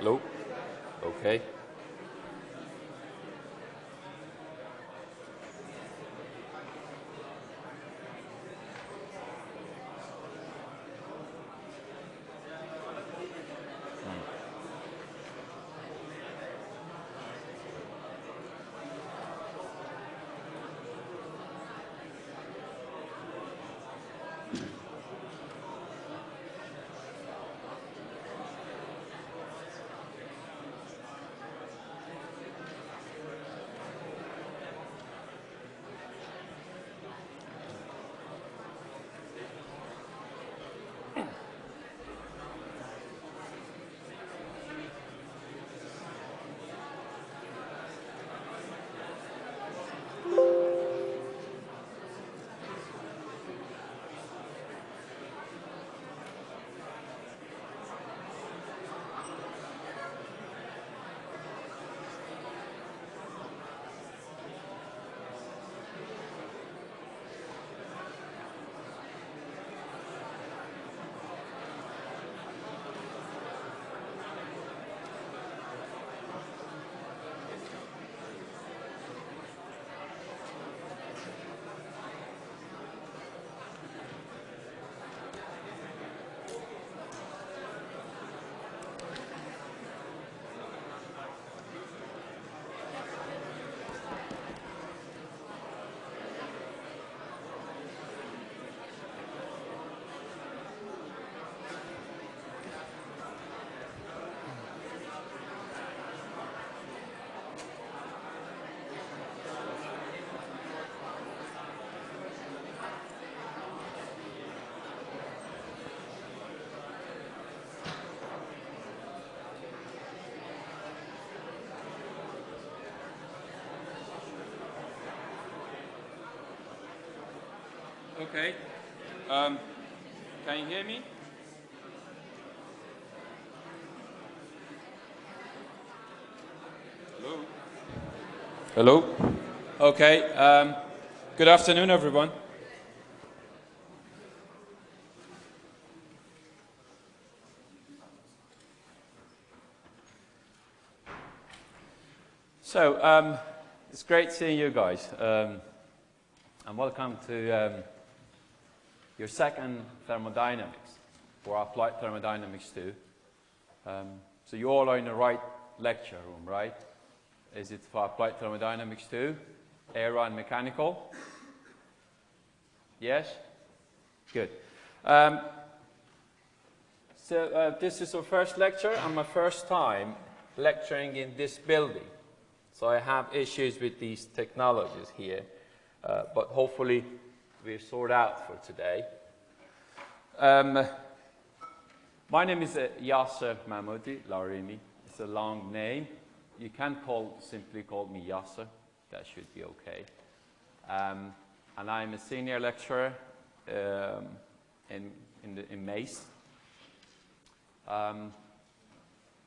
Hello? Okay. Okay. Um, can you hear me? Hello? Hello? Okay. Um, good afternoon, everyone. So, um, it's great seeing you guys. Um, and welcome to um, your second thermodynamics for applied thermodynamics too. Um, so you all are in the right lecture room, right? Is it for applied thermodynamics too? Aero and mechanical? Yes? Good. Um, so uh, this is our first lecture and my first time lecturing in this building. So I have issues with these technologies here, uh, but hopefully we sort out for today. Um, my name is uh, Yasser Mahmoudi Larimi. It's a long name. You can call, simply call me Yasser. That should be okay. Um, and I'm a senior lecturer um, in, in, the, in MACE. Um,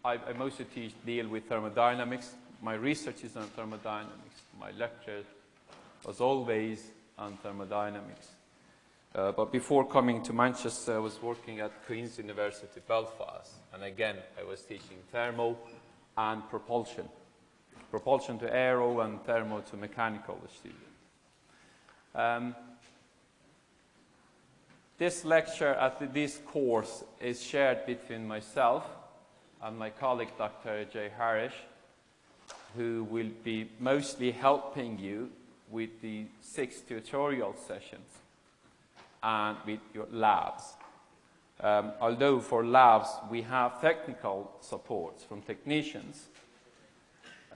I, I, mostly teach, deal with thermodynamics. My research is on thermodynamics. My lecture was always on thermodynamics. Uh, but before coming to Manchester, I was working at Queen's University, Belfast. And again, I was teaching thermo and propulsion. Propulsion to aero and thermo to mechanical students. Um, this lecture at this course is shared between myself and my colleague, Dr. Jay Harish, who will be mostly helping you with the six tutorial sessions and with your labs. Um, although for labs we have technical support from technicians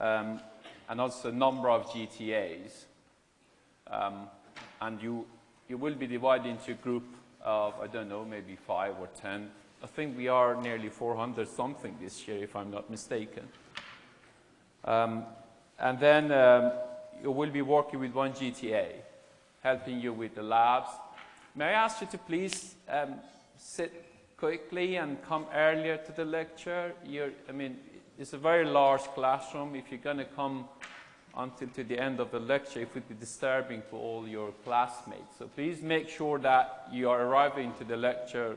um, and also a number of GTAs. Um, and you, you will be divided into a group of, I don't know, maybe five or ten. I think we are nearly 400 something this year, if I'm not mistaken. Um, and then um, you will be working with one GTA, helping you with the labs. May I ask you to please um, sit quickly and come earlier to the lecture? You're, I mean, it's a very large classroom. If you're going to come until to the end of the lecture, it would be disturbing for all your classmates. So please make sure that you are arriving to the lecture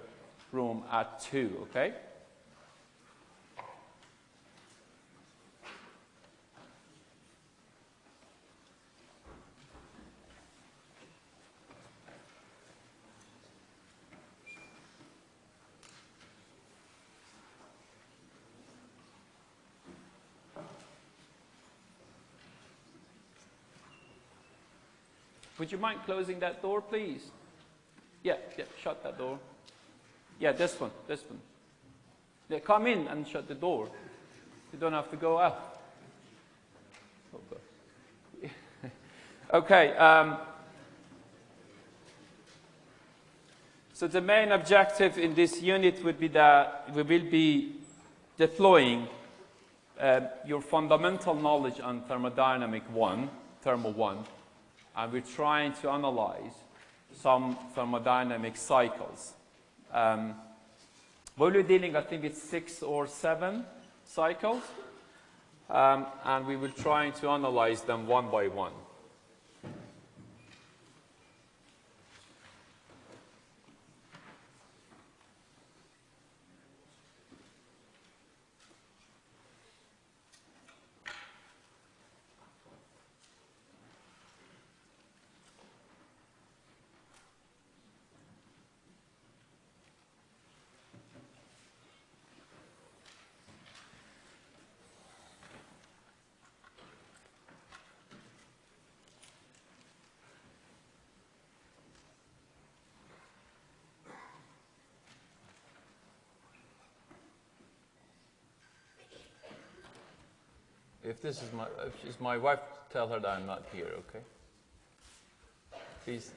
room at 2, okay? Would you mind closing that door, please? Yeah, yeah, shut that door. Yeah, this one, this one. Yeah, come in and shut the door. You don't have to go out. Okay. okay um, so the main objective in this unit would be that we will be deploying uh, your fundamental knowledge on thermodynamic 1, thermal 1, and we're trying to analyze some thermodynamic cycles. Um, we'll be dealing, I think, with six or seven cycles, um, and we will try to analyze them one by one. This is my, if she's my wife, tell her that I'm not here, okay? Please.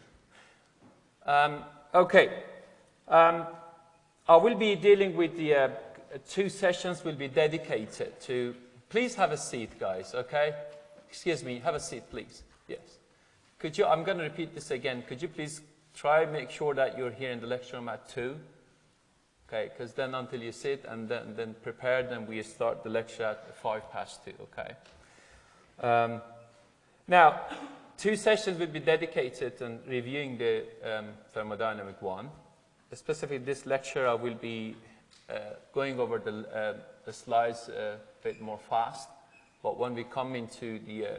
Um, okay. Um, I will be dealing with the uh, two sessions will be dedicated to, please have a seat, guys, okay? Excuse me, have a seat, please. Yes. Could you, I'm going to repeat this again. Could you please try make sure that you're here in the lecture room at 2? Okay? Because then until you sit and then, then prepare, then we start the lecture at 5 past 2, okay? Um, now, two sessions will be dedicated to reviewing the um, thermodynamic one. Specifically, this lecture I will be uh, going over the, uh, the slides uh, a bit more fast, but when we come into the uh,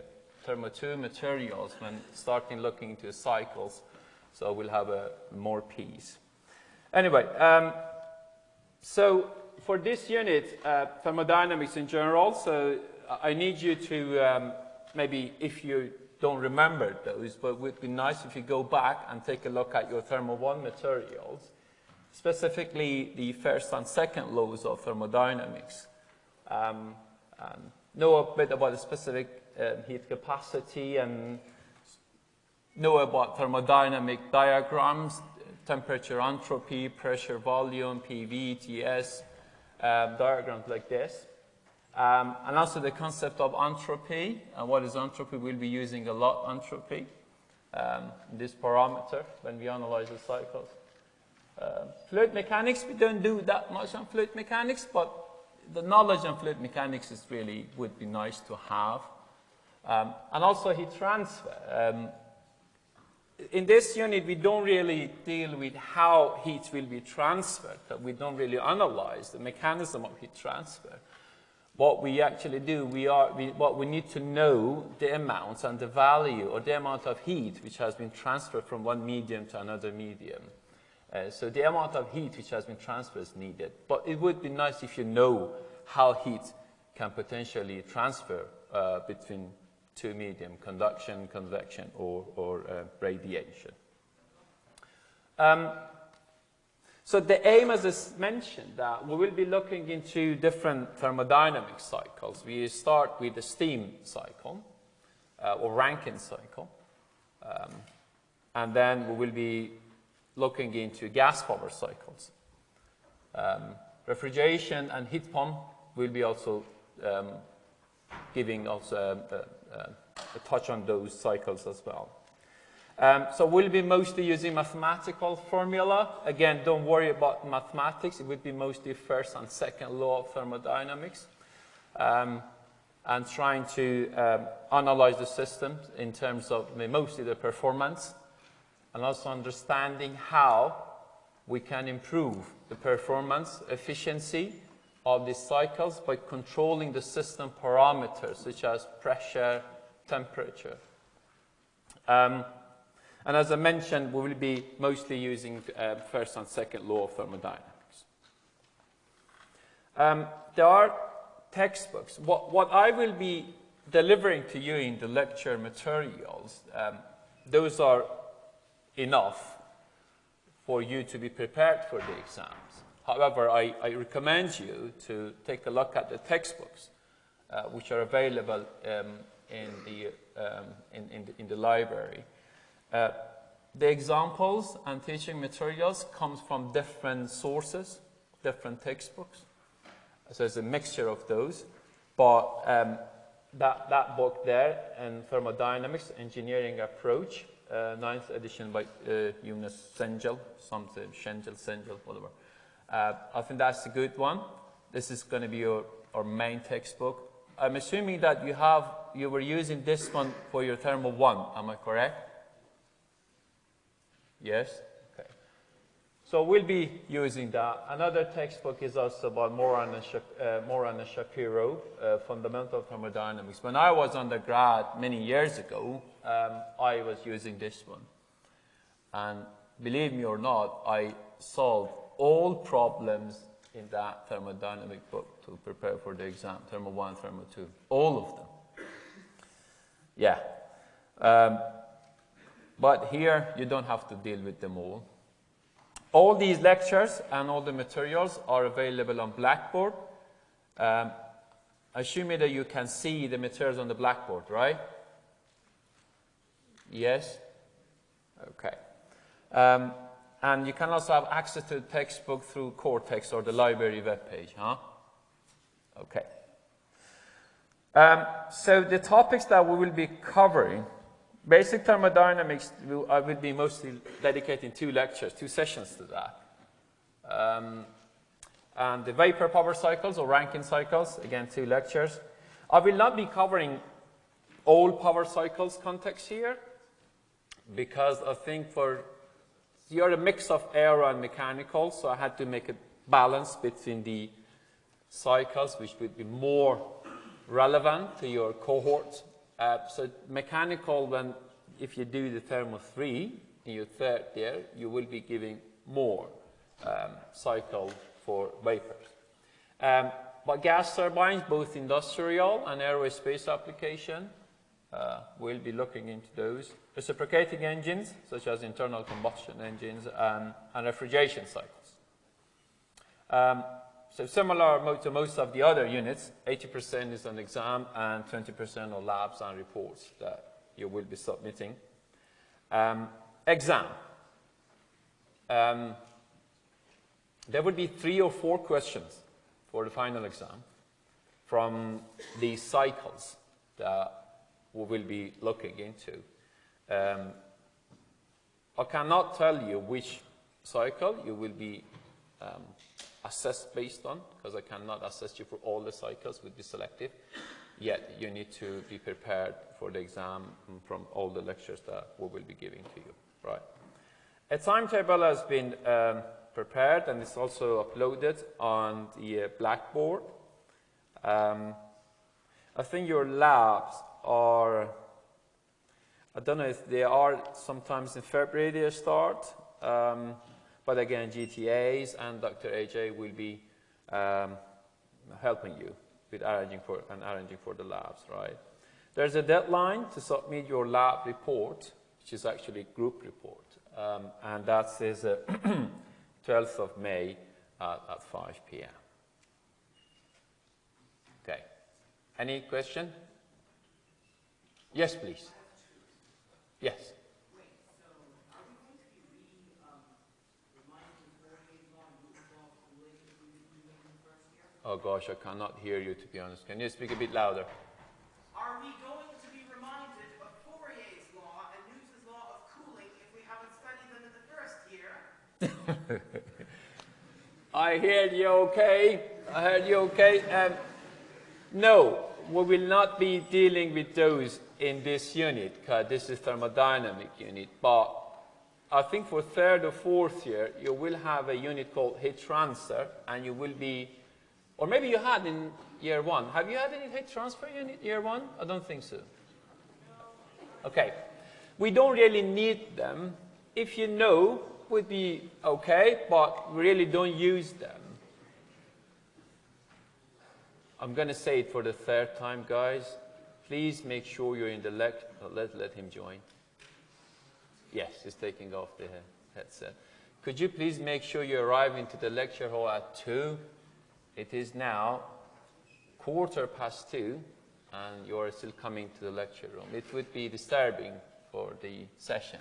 thermo 2 materials, when starting looking into cycles, so we'll have a more piece. Anyway, um, so for this unit, uh, thermodynamics in general, so I need you to um, maybe if you don't remember those, but it would be nice if you go back and take a look at your thermo 1 materials, specifically the first and second laws of thermodynamics. Um, and know a bit about the specific uh, heat capacity and know about thermodynamic diagrams, temperature entropy, pressure volume, PV, TS, um, diagrams like this. Um, and also the concept of entropy. And what is entropy? We'll be using a lot entropy, um, this parameter, when we analyze the cycles. Uh, fluid mechanics, we don't do that much on fluid mechanics, but the knowledge on fluid mechanics is really, would be nice to have. Um, and also heat transfer. In this unit, we don't really deal with how heat will be transferred. We don't really analyze the mechanism of heat transfer. What we actually do, we are, we, what we need to know the amounts and the value or the amount of heat which has been transferred from one medium to another medium. Uh, so the amount of heat which has been transferred is needed. But it would be nice if you know how heat can potentially transfer uh, between two medium, conduction, convection, or, or uh, radiation. Um, so the aim, as I mentioned, that we will be looking into different thermodynamic cycles. We start with the steam cycle, uh, or Rankine cycle, um, and then we will be looking into gas power cycles. Um, refrigeration and heat pump will be also um, giving also uh, uh, touch on those cycles as well. Um, so we'll be mostly using mathematical formula. Again, don't worry about mathematics. It would be mostly first and second law of thermodynamics. Um, and trying to um, analyze the system in terms of mostly the performance and also understanding how we can improve the performance, efficiency of these cycles by controlling the system parameters such as pressure, temperature. Um, and as I mentioned, we will be mostly using uh, first and second law of thermodynamics. Um, there are textbooks. What, what, I will be delivering to you in the lecture materials, um, those are enough for you to be prepared for the exams. However, I, I recommend you to take a look at the textbooks, uh, which are available um, in, the, um, in, in, the, in, the, library. Uh, the examples and teaching materials comes from different sources, different textbooks. So it's a mixture of those. But um, that, that book there, in Thermodynamics, Engineering Approach, uh, ninth edition by uh, Yunus Cengel, something, Schengel, Cengel, whatever. Uh, I think that's a good one. This is going to be your, our main textbook. I'm assuming that you have, you were using this one for your thermal 1, am I correct? Yes? Okay. So we'll be using that. Another textbook is also about Moran and, uh, Moran and Shapiro, uh, Fundamental Thermodynamics. When I was undergrad many years ago, um, I was using this one. And believe me or not, I solved all problems in that thermodynamic book to prepare for the exam, Thermo 1, Thermo 2, all of them. Yeah. Um, but here, you don't have to deal with them all. All these lectures and all the materials are available on Blackboard. Um, assuming that you can see the materials on the Blackboard, right? Yes? Okay. Um, and you can also have access to the textbook through Cortex or the library webpage, huh? Okay. Um, so the topics that we will be covering, basic thermodynamics, I will be mostly dedicating two lectures, two sessions to that. Um, and the vapor power cycles or Rankine cycles, again, two lectures. I will not be covering all power cycles context here because I think for you're a mix of aero and mechanical, so I had to make a balance between the cycles, which would be more relevant to your cohort. Uh, so mechanical, when if you do the thermo 3 in your third year, you will be giving more um, cycle for vapors. Um, but gas turbines, both industrial and aerospace application, uh, we'll be looking into those. Reciprocating engines, such as internal combustion engines and, and refrigeration cycles. Um, so similar to most of the other units, 80% is an exam and 20% are labs and reports that you will be submitting. Um, exam. Um, there would be three or four questions for the final exam from these cycles that we will be looking into. Um, I cannot tell you which cycle you will be um, assessed based on, because I cannot assess you for all the cycles, would be selective. Yet you need to be prepared for the exam from all the lectures that we will be giving to you, right? A timetable has been um, prepared and is also uploaded on the uh, Blackboard. Um, I think your labs are, I don't know if they are sometimes in February they start, um, but again, GTAs and Dr. AJ will be um, helping you with arranging for, and arranging for the labs, right? There's a deadline to submit your lab report, which is actually group report, um, and that is uh, 12th of May at, at 5 p.m. Okay. Any question? Yes, please. Yes. Oh gosh, I cannot hear you to be honest. Can you speak a bit louder? Are we going to be reminded of Fourier's law and Newton's law of cooling if we haven't studied them in the first year? I heard you okay. I heard you okay. Um, no, we will not be dealing with those in this unit, because this is thermodynamic unit, but I think for third or fourth year, you will have a unit called heat transfer, and you will be, or maybe you had in year one. Have you had any heat transfer unit year one? I don't think so. Okay. We don't really need them. If you know, would be okay, but we really don't use them. I'm going to say it for the third time, guys. Please make sure you're in the let, let him join. Yes, he's taking off the headset. Could you please make sure you arrive into the lecture hall at 2? It is now quarter past 2 and you are still coming to the lecture room. It would be disturbing for the session.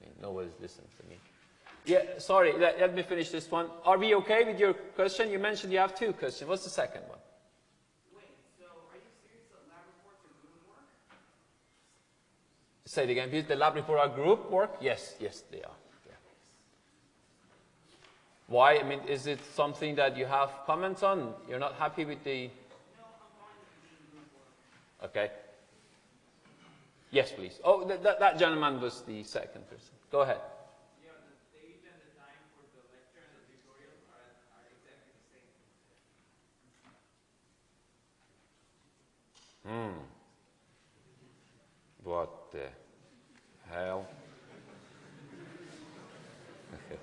I mean, nobody's listening to me. Yeah, sorry, let, let, me finish this one. Are we okay with your question? You mentioned you have two questions. What's the second one? Wait, so are you serious that lab reports are group work? Say it again, Is the lab report are group work? Yes, yes, they are. Yeah. Why? I mean, is it something that you have comments on? You're not happy with the... No, I'm fine with group work. Okay. Yes, please. Oh, th that, that gentleman was the second person. Go ahead. Hmm. What the hell?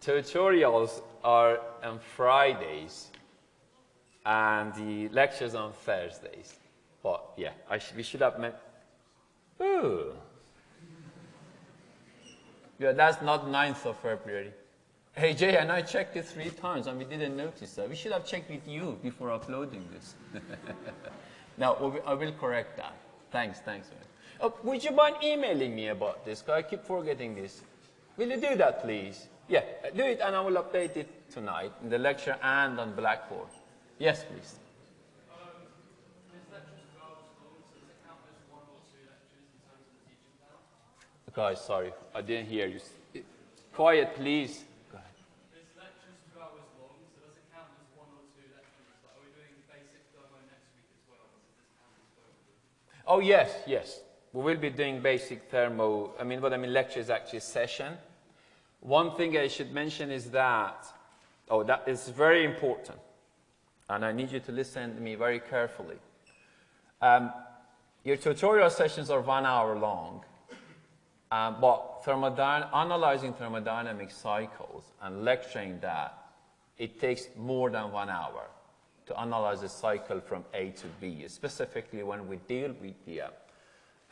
Tutorials are on Fridays and the lectures on Thursdays. But yeah, sh we should have met. Ooh. Yeah, that's not 9th of February. Hey Jay, and I checked it three times and we didn't notice that. We should have checked with you before uploading this. now, I will correct that. Thanks, thanks. Oh, would you mind emailing me about this? Because I keep forgetting this. Will you do that, please? Yeah, do it and I will update it tonight in the lecture and on Blackboard. Yes, please. Guys, sorry, I didn't hear you. Quiet, please. Oh, yes, yes. We will be doing basic thermo. I mean, what I mean, lecture is actually a session. One thing I should mention is that, oh, that is very important. And I need you to listen to me very carefully. Um, your tutorial sessions are one hour long. Um, but thermodyna analyzing thermodynamic cycles and lecturing that, it takes more than one hour to analyze a cycle from A to B, specifically when we deal with the uh,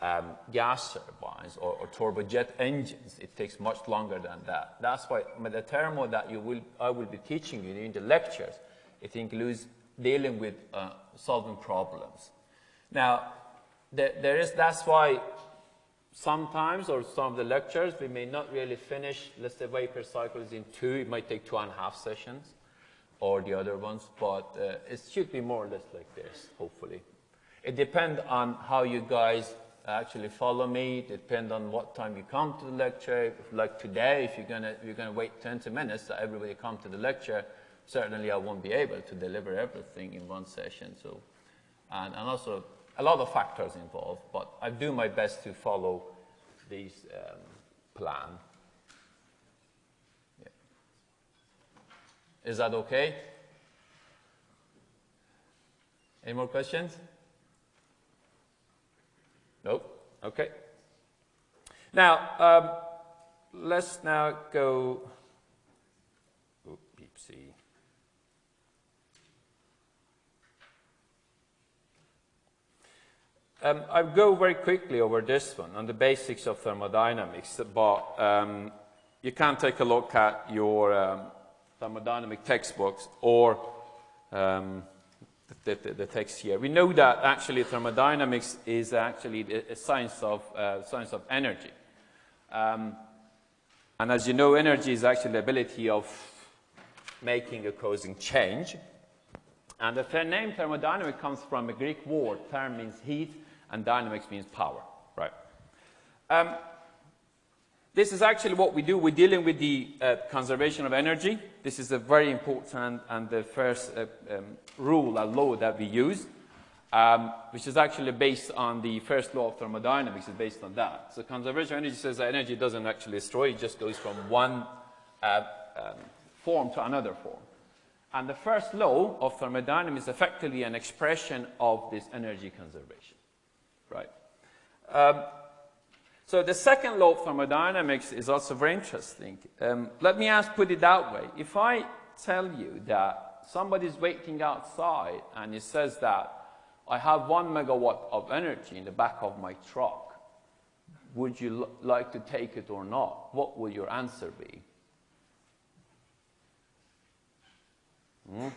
um, gas turbines or, or, turbojet engines. It takes much longer than that. That's why the thermo that you will, I will be teaching you in the lectures, it includes dealing with uh, solving problems. Now, there, there is, that's why sometimes or some of the lectures we may not really finish, let's say vapor cycles in two, it might take two and a half sessions or the other ones, but uh, it should be more or less like this, hopefully. It depends on how you guys actually follow me, it depends on what time you come to the lecture. Like today, if you're gonna, you're gonna wait 20 minutes that everybody come to the lecture, certainly I won't be able to deliver everything in one session. So, and, and also a lot of factors involved, but I do my best to follow this um, plan. Is that okay? Any more questions? Nope. Okay. Now, um, let's now go. Um, I'll go very quickly over this one on the basics of thermodynamics, but um, you can take a look at your um, thermodynamic textbooks or um, the, the, the, text here. We know that actually thermodynamics is actually a science of, uh, science of energy. Um, and as you know, energy is actually the ability of making or causing change. And the name thermodynamic comes from a Greek word. Therm means heat, and dynamics means power, right? Um, this is actually what we do. We're dealing with the uh, conservation of energy. This is a very important and the first uh, um, rule, a law that we use, um, which is actually based on the first law of thermodynamics, is based on that. So conservation of energy says that energy doesn't actually destroy, it just goes from one uh, um, form to another form. And the first law of thermodynamics is effectively an expression of this energy conservation, right? So the second law of thermodynamics is also very interesting. Um, let me ask, put it that way. If I tell you that somebody is waiting outside and he says that I have one megawatt of energy in the back of my truck, would you like to take it or not? What would your answer be? Hmm?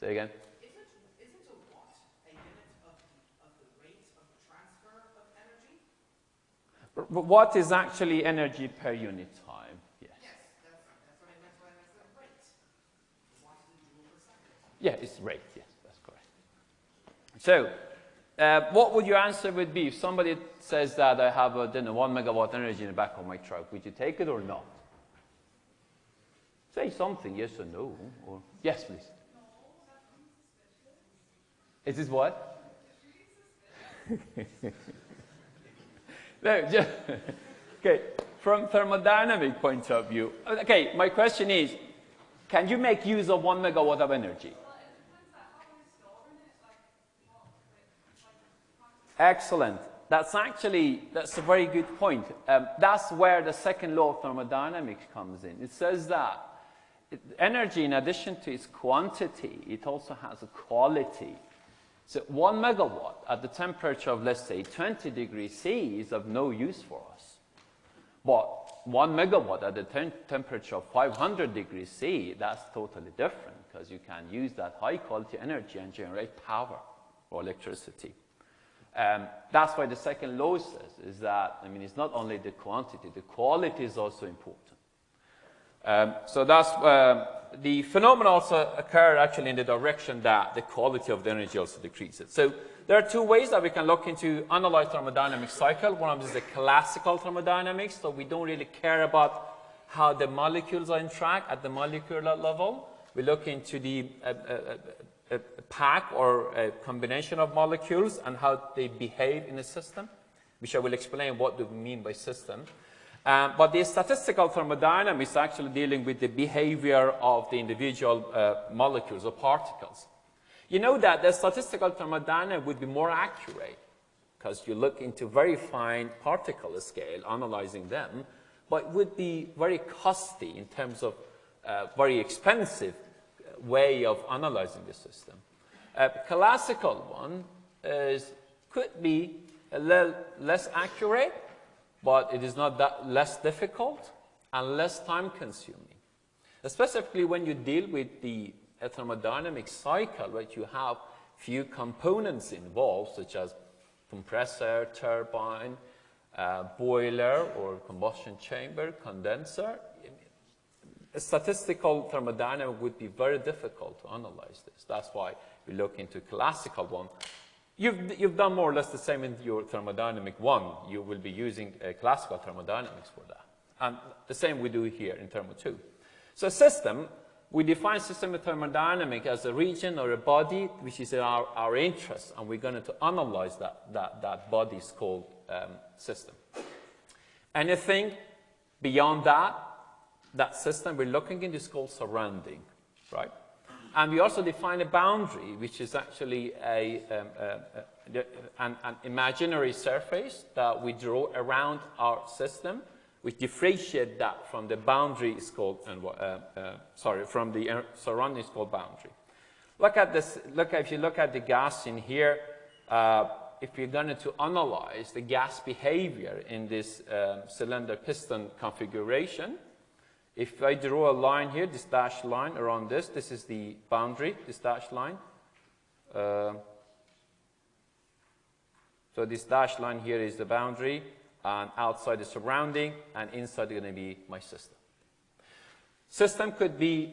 Say again. Isn't, isn't a watt a unit of, of the rate of transfer of energy? But what is actually energy per unit time? Yes. Yes, that's, that's what I meant when I said rate. Watt is a joule per second. Yeah, it's rate. Yes, that's correct. So, uh, what would your answer would be if somebody says that I have a you know, one megawatt energy in the back of my truck? Would you take it or not? Say something, yes or no. Or yes, please. Is this what? no, just, okay. From thermodynamic point of view, okay. My question is, can you make use of one megawatt of energy? Excellent. That's actually, that's a very good point. Um, that's where the second law of thermodynamics comes in. It says that energy, in addition to its quantity, it also has a quality. So one megawatt at the temperature of, let's say, 20 degrees C is of no use for us. But one megawatt at the tem temperature of 500 degrees C, that's totally different because you can use that high quality energy and generate power or electricity. Um, that's why the second law says is that, I mean, it's not only the quantity, the quality is also important. Um, so that's, uh, the phenomena also occur actually in the direction that the quality of the energy also decreases. So there are two ways that we can look into analyze thermodynamic cycle. One of them is the classical thermodynamics, so we don't really care about how the molecules are interact at the molecular level. We look into the uh, uh, uh, pack or a combination of molecules and how they behave in a system, which I will explain what do we mean by system. Um, but the statistical thermodynamics actually dealing with the behavior of the individual uh, molecules or particles. You know that the statistical thermodynamics would be more accurate because you look into very fine particle scale, analyzing them, but would be very costly in terms of uh, very expensive way of analyzing the system. A classical one is, could be a little less accurate, but it is not that less difficult and less time consuming. Specifically when you deal with the thermodynamic cycle, where you have few components involved, such as compressor, turbine, uh, boiler or combustion chamber, condenser, a statistical thermodynamic would be very difficult to analyze this. That's why we look into classical one You've, you've done more or less the same in your thermodynamic one. You will be using uh, classical thermodynamics for that. And the same we do here in thermo two. So system, we define system of thermodynamic as a region or a body which is in our, our interest, and we're going to analyze that, that, that body is called um, system. Anything beyond that, that system we're looking into is called surrounding, right? And we also define a boundary, which is actually a, um, a, an, an, imaginary surface that we draw around our system, which differentiate that from the boundary is called, uh, uh, sorry, from the uh, surrounding is called boundary. Look at this, look, if you look at the gas in here, uh, if you're going to analyze the gas behavior in this um, cylinder piston configuration, if I draw a line here, this dashed line around this, this is the boundary, this dashed line. Uh, so this dashed line here is the boundary, and outside the surrounding, and inside is going to be my system. System could be,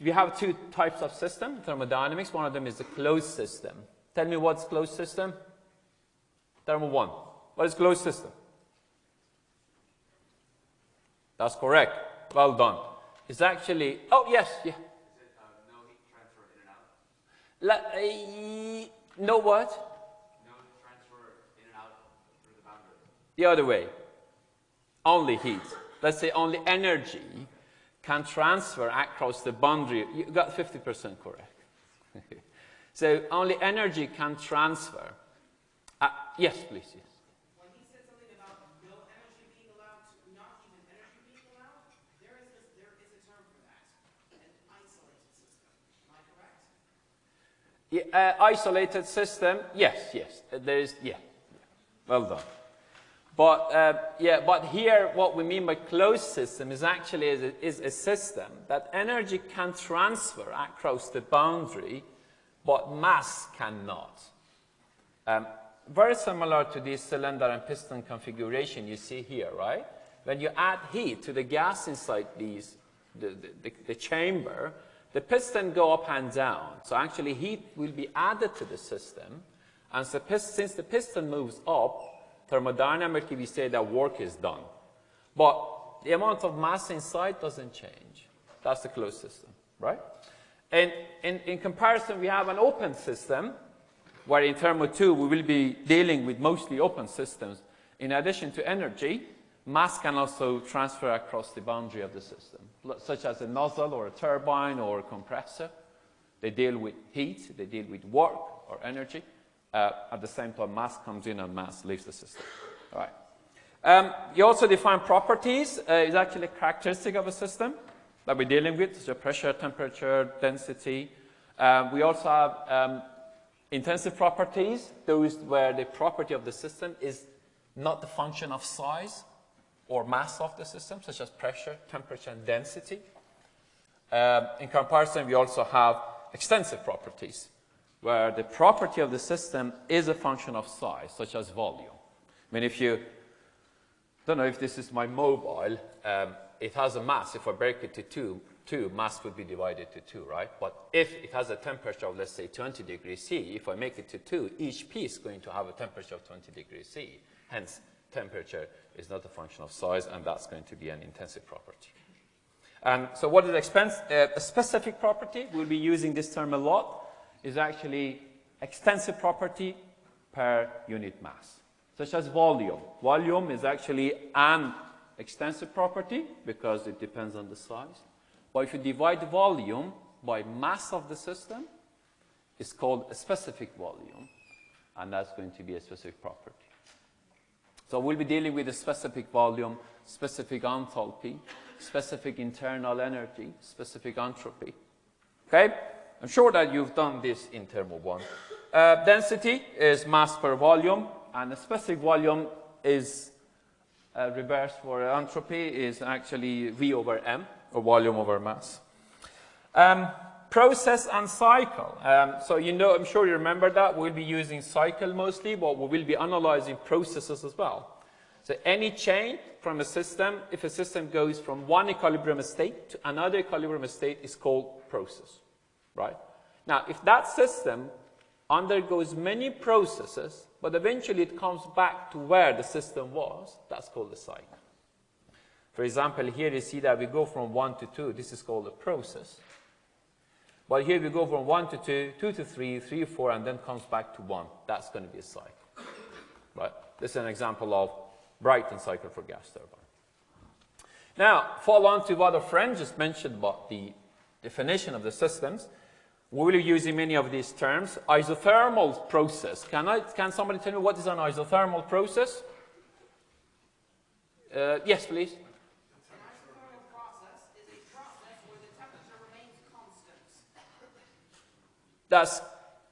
we have two types of system, thermodynamics. One of them is a closed system. Tell me what's closed system? Thermo 1. What is closed system? That's correct. Well done. It's actually, oh, yes, yeah. It uh, no heat transfer in and out? La, uh, no what? No transfer in and out through the boundary. The other way. Only heat. Let's say only energy can transfer across the boundary. You got 50% correct. so only energy can transfer. Uh, yes, please, yes. When he said something about no energy being allowed, to, not even energy being allowed, there is, this, there is a term for that, an isolated system. Am I correct? Yeah, uh, isolated system, yes, yes. There is, yeah. Well done. But uh, yeah, but here what we mean by closed system is actually is a, is a system that energy can transfer across the boundary, but mass cannot. Um, very similar to this cylinder and piston configuration you see here, right? When you add heat to the gas inside these, the, the, the chamber, the piston go up and down. So actually heat will be added to the system. And so since the piston moves up, thermodynamically we say that work is done. But the amount of mass inside doesn't change. That's the closed system, right? And in, in comparison, we have an open system where in Thermo 2 we will be dealing with mostly open systems. In addition to energy, mass can also transfer across the boundary of the system, such as a nozzle or a turbine or a compressor. They deal with heat, they deal with work or energy. Uh, at the same time, mass comes in and mass leaves the system. All right. Um, you also define properties. Uh, it's actually a characteristic of a system that we're dealing with, such as pressure, temperature, density. Um, we also have um, intensive properties, those where the property of the system is not the function of size or mass of the system, such as pressure, temperature, and density. Um, in comparison, we also have extensive properties, where the property of the system is a function of size, such as volume. I mean, if you, don't know if this is my mobile, um, it has a mass. If I break it to two, 2, mass would be divided to 2, right? But if it has a temperature of, let's say, 20 degrees C, if I make it to 2, each piece is going to have a temperature of 20 degrees C. Hence, temperature is not a function of size, and that's going to be an intensive property. And so what is expense, uh, a specific property, we'll be using this term a lot, is actually extensive property per unit mass, such as volume. Volume is actually an extensive property because it depends on the size. But if you divide volume by mass of the system, it's called a specific volume, and that's going to be a specific property. So we'll be dealing with a specific volume, specific enthalpy, specific internal energy, specific entropy. Okay? I'm sure that you've done this in Thermo 1. Uh, density is mass per volume, and a specific volume is uh, reverse for entropy is actually V over M or volume over mass. Um, process and cycle. Um, so you know, I'm sure you remember that. We'll be using cycle mostly, but we will be analyzing processes as well. So any change from a system, if a system goes from one equilibrium state to another equilibrium state is called process, right? Now, if that system undergoes many processes, but eventually it comes back to where the system was, that's called a cycle. For example, here you see that we go from 1 to 2. This is called a process. But here we go from 1 to 2, 2 to 3, 3 to 4, and then comes back to 1. That's going to be a cycle. Right? This is an example of Brayton cycle for gas turbine. Now, follow on to what a friend just mentioned about the definition of the systems. We will be using many of these terms. Isothermal process. Can, I, can somebody tell me what is an isothermal process? Uh, yes, please. That's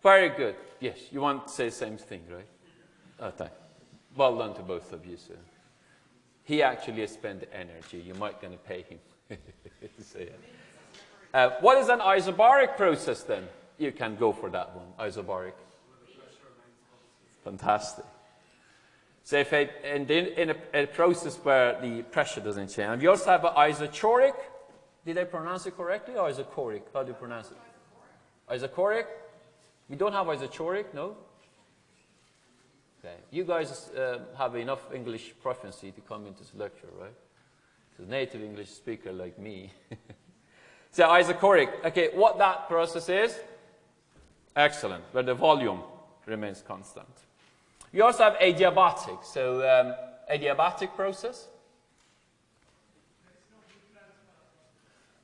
very good. Yes, you want to say the same thing, right? Oh, thank Well done to both of you, sir. He actually spent energy. You might going to pay him say it. Uh, what is an isobaric process then? You can go for that one, isobaric. Fantastic. So if in, in a, a, process where the pressure doesn't change. And we also have an isochoric. Did I pronounce it correctly or isochoric? How do you pronounce it? Isochoric? We don't have isochoric, no? Okay. You guys uh, have enough English proficiency to come into this lecture, right? To a native English speaker like me. so isochoric. Okay, what that process is? Excellent, where the volume remains constant. You also have adiabatic, so um, adiabatic process.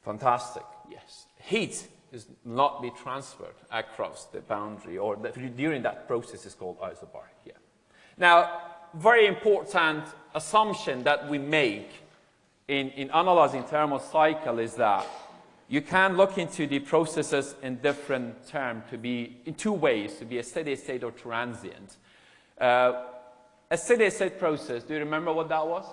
Fantastic, yes. Heat is not be transferred across the boundary or the, during that process is called isobaric. Yeah. Now, very important assumption that we make in, in analyzing thermal cycle is that you can look into the processes in different terms to be in two ways, to be a steady state or transient. Uh, a steady state process, do you remember what that was?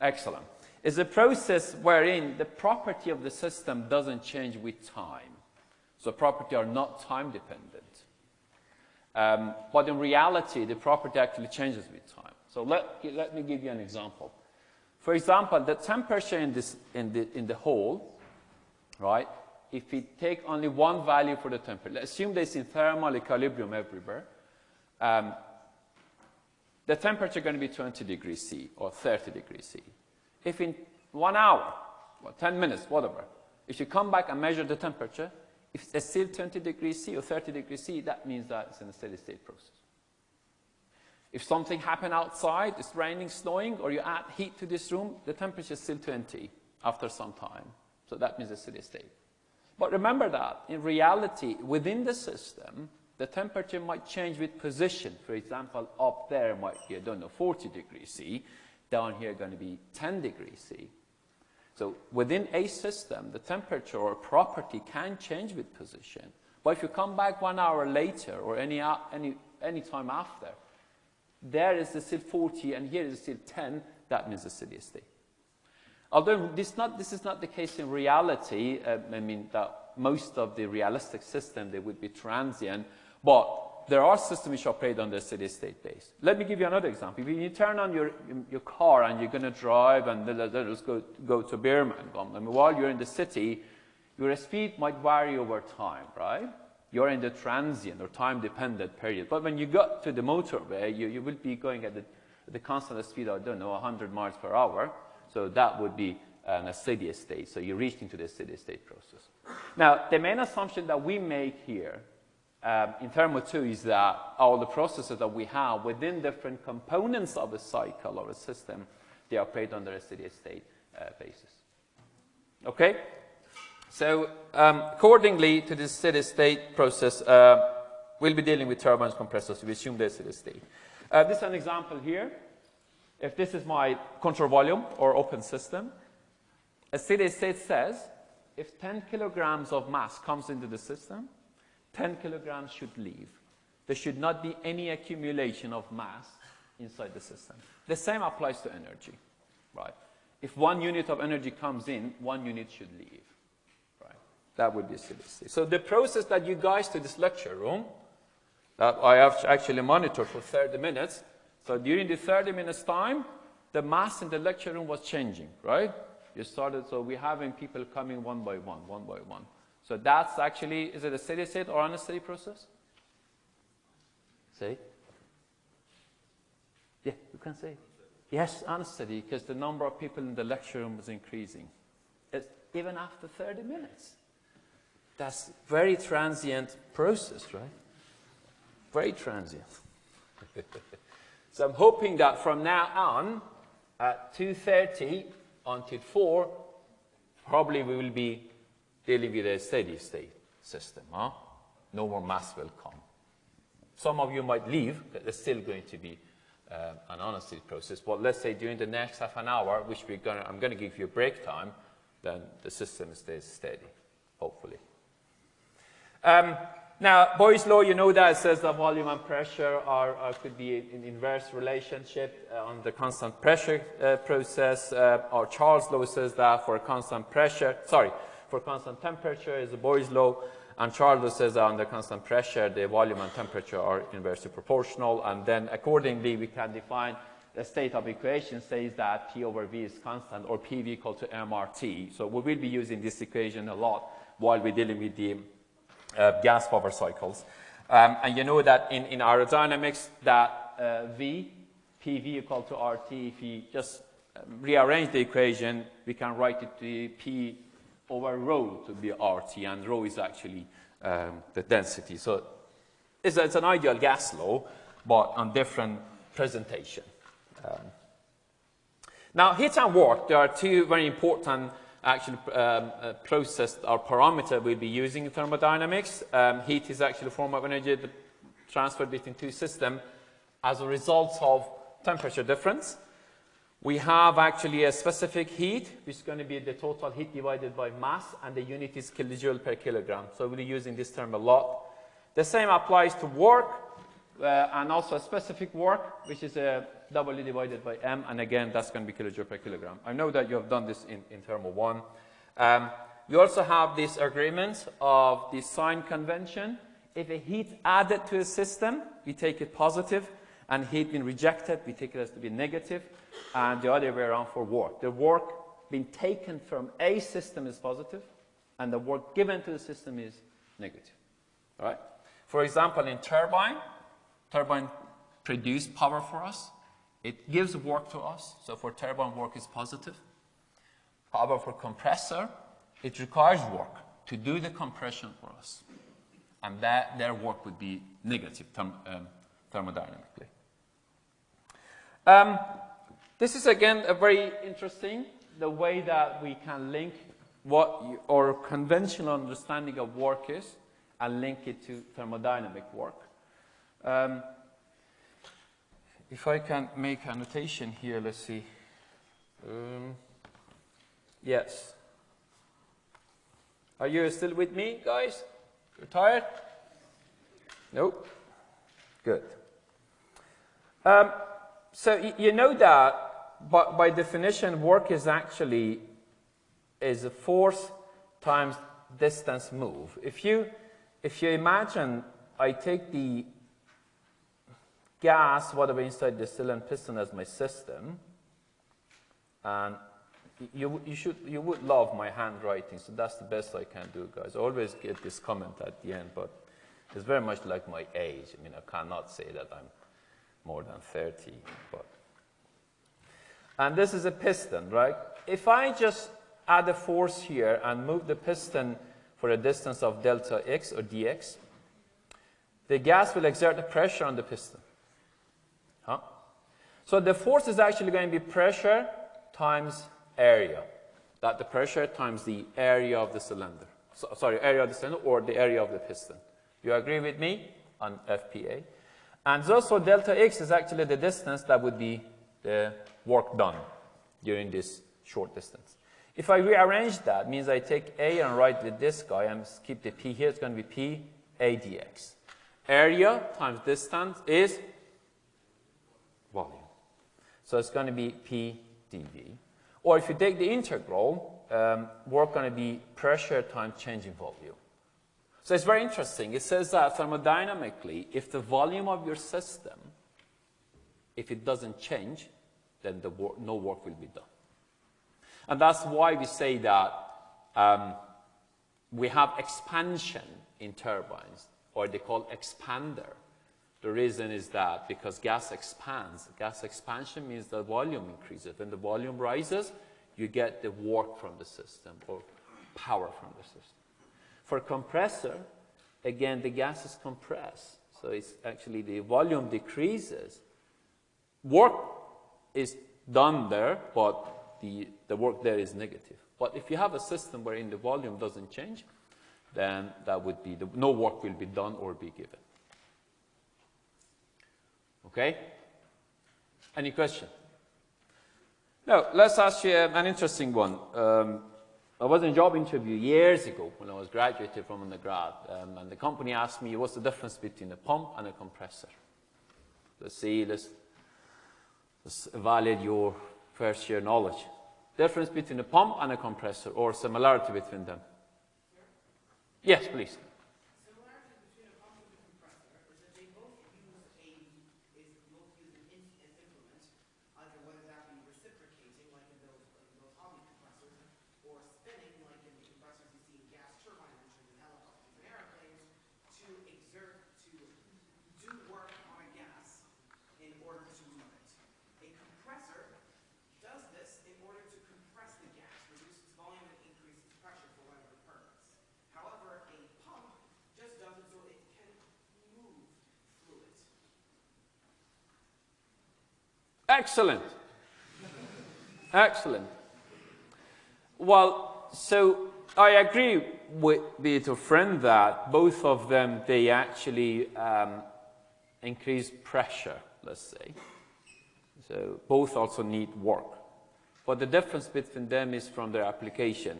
Excellent. Is a process wherein the property of the system doesn't change with time. So property are not time dependent. Um, but in reality, the property actually changes with time. So let, let me give you an example. For example, the temperature in, this, in, the, in the hole, right, if we take only one value for the temperature, assume there's in thermal equilibrium everywhere, um, the temperature is going to be 20 degrees C or 30 degrees C. If in one hour, or 10 minutes, whatever, if you come back and measure the temperature, if it's still 20 degrees C or 30 degrees C, that means that it's in a steady state process. If something happened outside, it's raining, snowing, or you add heat to this room, the temperature is still 20 after some time. So that means a steady state. But remember that in reality, within the system, the temperature might change with position. For example, up there might be, I don't know, 40 degrees C. Down here going to be 10 degrees C. So within a system, the temperature or property can change with position. But if you come back one hour later or any, any, any time after, there is still 40 and here is still 10, that means a steady state. Although this, not, this is not the case in reality, uh, I mean that most of the realistic system, they would be transient, but there are systems which operate on the steady state base. Let me give you another example. If you turn on your, your car and you're going to drive and let us go, go to Birmingham, mean, while you're in the city, your speed might vary over time, right? You're in the transient or time-dependent period. But when you got to the motorway, you, you will be going at the, the constant speed of, I don't know, 100 miles per hour. So that would be um, a steady state. So you're reaching to the steady state process. Now, the main assumption that we make here um, in Thermo 2 is that all the processes that we have within different components of a cycle or a system, they operate under a steady state uh, basis. Okay? So um, accordingly to this steady state process, uh, we'll be dealing with turbines, compressors. We assume there's steady state. Uh, this is an example here. If this is my control volume or open system, a steady state says if 10 kilograms of mass comes into the system, 10 kilograms should leave. There should not be any accumulation of mass inside the system. The same applies to energy, right? If one unit of energy comes in, one unit should leave, right? That would be state. So the process that you guys to this lecture room, that I have actually monitored for 30 minutes, so during the 30 minutes time, the mass in the lecture room was changing, right? You started, so we're having people coming one by one, one by one. So that's actually, is it a steady state or unsteady process? Say? Yeah, you can say. Yes, unsteady, because the number of people in the lecture room is increasing. It's even after 30 minutes. That's very transient process, right? Very transient. So I'm hoping that from now on, at 2.30 until 4, probably we will be dealing with a steady state system. Huh? No more mass will come. Some of you might leave, but there's still going to be uh, an unsteady process. But let's say during the next half an hour, which we're gonna, I'm going to give you a break time, then the system stays steady, hopefully. Um, now, Boyle's law, you know that it says that volume and pressure are, are could be in inverse relationship uh, on the constant pressure uh, process. Uh, or Charles' law says that for constant pressure, sorry, for constant temperature is the Boyle's law. And Charles says that under constant pressure, the volume and temperature are inversely proportional. And then accordingly, we can define the state of equation says that P over V is constant or PV equal to MRT. So we will be using this equation a lot while we're dealing with the uh, gas power cycles. Um, and you know that in, in aerodynamics that uh, V, PV equal to RT, if we just um, rearrange the equation, we can write it to P over rho to be RT, and rho is actually um, the density. So it's, it's, an ideal gas law, but on different presentation. Um, now, heat and work, there are two very important actually um, uh, process or parameter we'll be using in thermodynamics. Um, heat is actually a form of energy transferred between two systems as a result of temperature difference. We have actually a specific heat, which is going to be the total heat divided by mass, and the unit is kilojoule per kilogram. So we'll be using this term a lot. The same applies to work. uh, and also a specific work, which is a W divided by M, and again, that's going to be kilojoule per kilogram. I know that you have done this in, in thermal 1. Um, also have these agreements of the sign convention. If a heat added to a system, we take it positive, and heat being rejected, we take it as to be negative, and the other way around for work. The work being taken from a system is positive, and the work given to the system is negative. All right? For example, in turbine, turbine produce power for us. It gives work to us, so for turbine work is positive. Power for compressor, it requires work to do the compression for us. And that, their work would be negative um, thermodynamically. Um, this is again a very interesting, the way that we can link what you, our conventional understanding of work is and link it to thermodynamic work. Um, if I can make a notation here, let's see. Um, yes. Are you still with me, guys? You're tired? Nope. Good. Um, so you know that by, by definition, work is actually is a force times distance move. If you if you imagine I take the gas, whatever inside the cylinder piston as my system, and you, you, should, you would love my handwriting, so that's the best I can do, guys. I always get this comment at the end, but it's very much like my age. I mean, I cannot say that I'm more than 30. But. And this is a piston, right? If I just add a force here and move the piston for a distance of delta x or dx, the gas will exert a pressure on the piston. Huh? So the force is actually going to be pressure times area. That the pressure times the area of the cylinder. So, sorry, area of the cylinder or the area of the piston. You agree with me on FPA? And also delta x is actually the distance that would be the work done during this short distance. If I rearrange that, means I take A and write with this guy and keep the P here, it's going to be P A dx. Area times distance is volume. So it's going to be P dV. Or if you take the integral, um, work going to be pressure times change in volume. So it's very interesting. It says that thermodynamically, if the volume of your system, if it doesn't change, then the wor no work will be done. And that's why we say that um, we have expansion in turbines, or they call expander. The reason is that because gas expands. Gas expansion means the volume increases. When the volume rises, you get the work from the system or power from the system. For compressor, again, the gas is compressed. So it's actually the volume decreases. Work is done there, but the, the work there is negative. But if you have a system wherein the volume doesn't change, then that would be, the, no work will be done or be given. Okay? Any question? No, let's ask you an interesting one. Um, I was in a job interview years ago when I was graduated from undergrad, um, and the company asked me what's the difference between a pump and a compressor. Let's see, let's, let's evaluate your first year knowledge. Difference between a pump and a compressor, or similarity between them. Yes, please. Excellent. Excellent. Well, so I agree with, your friend that both of them, they actually um, increase pressure, let's say. So both also need work. But the difference between them is from their application.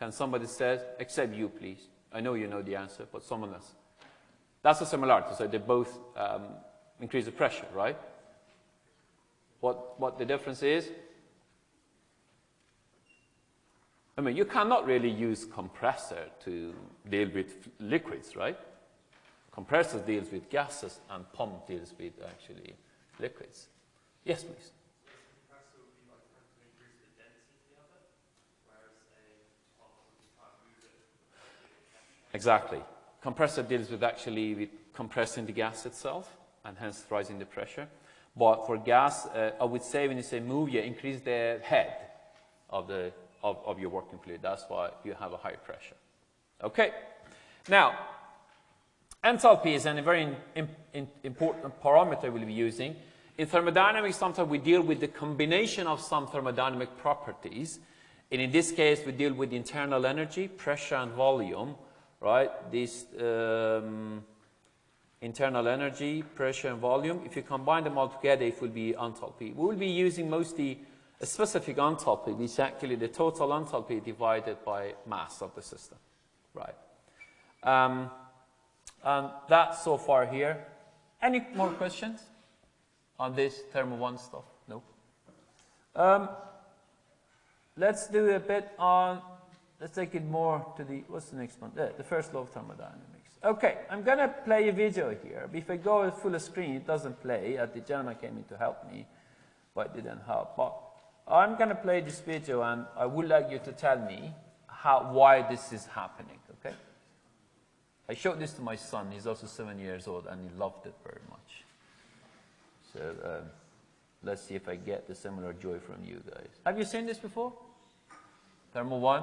Can somebody say, except you, please? I know you know the answer, but someone else. That's a similarity. So they both um, increase the pressure, right? What, what the difference is? I mean, you cannot really use compressor to deal with liquids, right? Compressor deals with gases and pump deals with actually liquids. Yes, please. Exactly. Compressor deals with actually with compressing the gas itself and hence rising the pressure. But for gas, uh, I would say when you say move, you increase the head of, the, of, of your working fluid. That's why you have a high pressure. Okay. Now, enthalpy is a very in, in, important parameter we'll be using. In thermodynamics, sometimes we deal with the combination of some thermodynamic properties. And in this case, we deal with internal energy, pressure, and volume right? This um, internal energy, pressure, and volume. If you combine them all together, it will be enthalpy. We will be using mostly a specific enthalpy, which is actually the total enthalpy divided by mass of the system, right? Um, and that's so far here. Any more questions on this thermo one stuff? No. Um, let's do a bit on let's take it more to the, what's the next one? The, the first law of thermodynamics. Okay, I'm going to play a video here. If I go full screen, it doesn't play. Uh, the gentleman came in to help me, but it didn't help. But I'm going to play this video, and I would like you to tell me how, why this is happening, okay? I showed this to my son. He's also seven years old, and he loved it very much. So um, let's see if I get the similar joy from you guys. Have you seen this before? Thermal 1?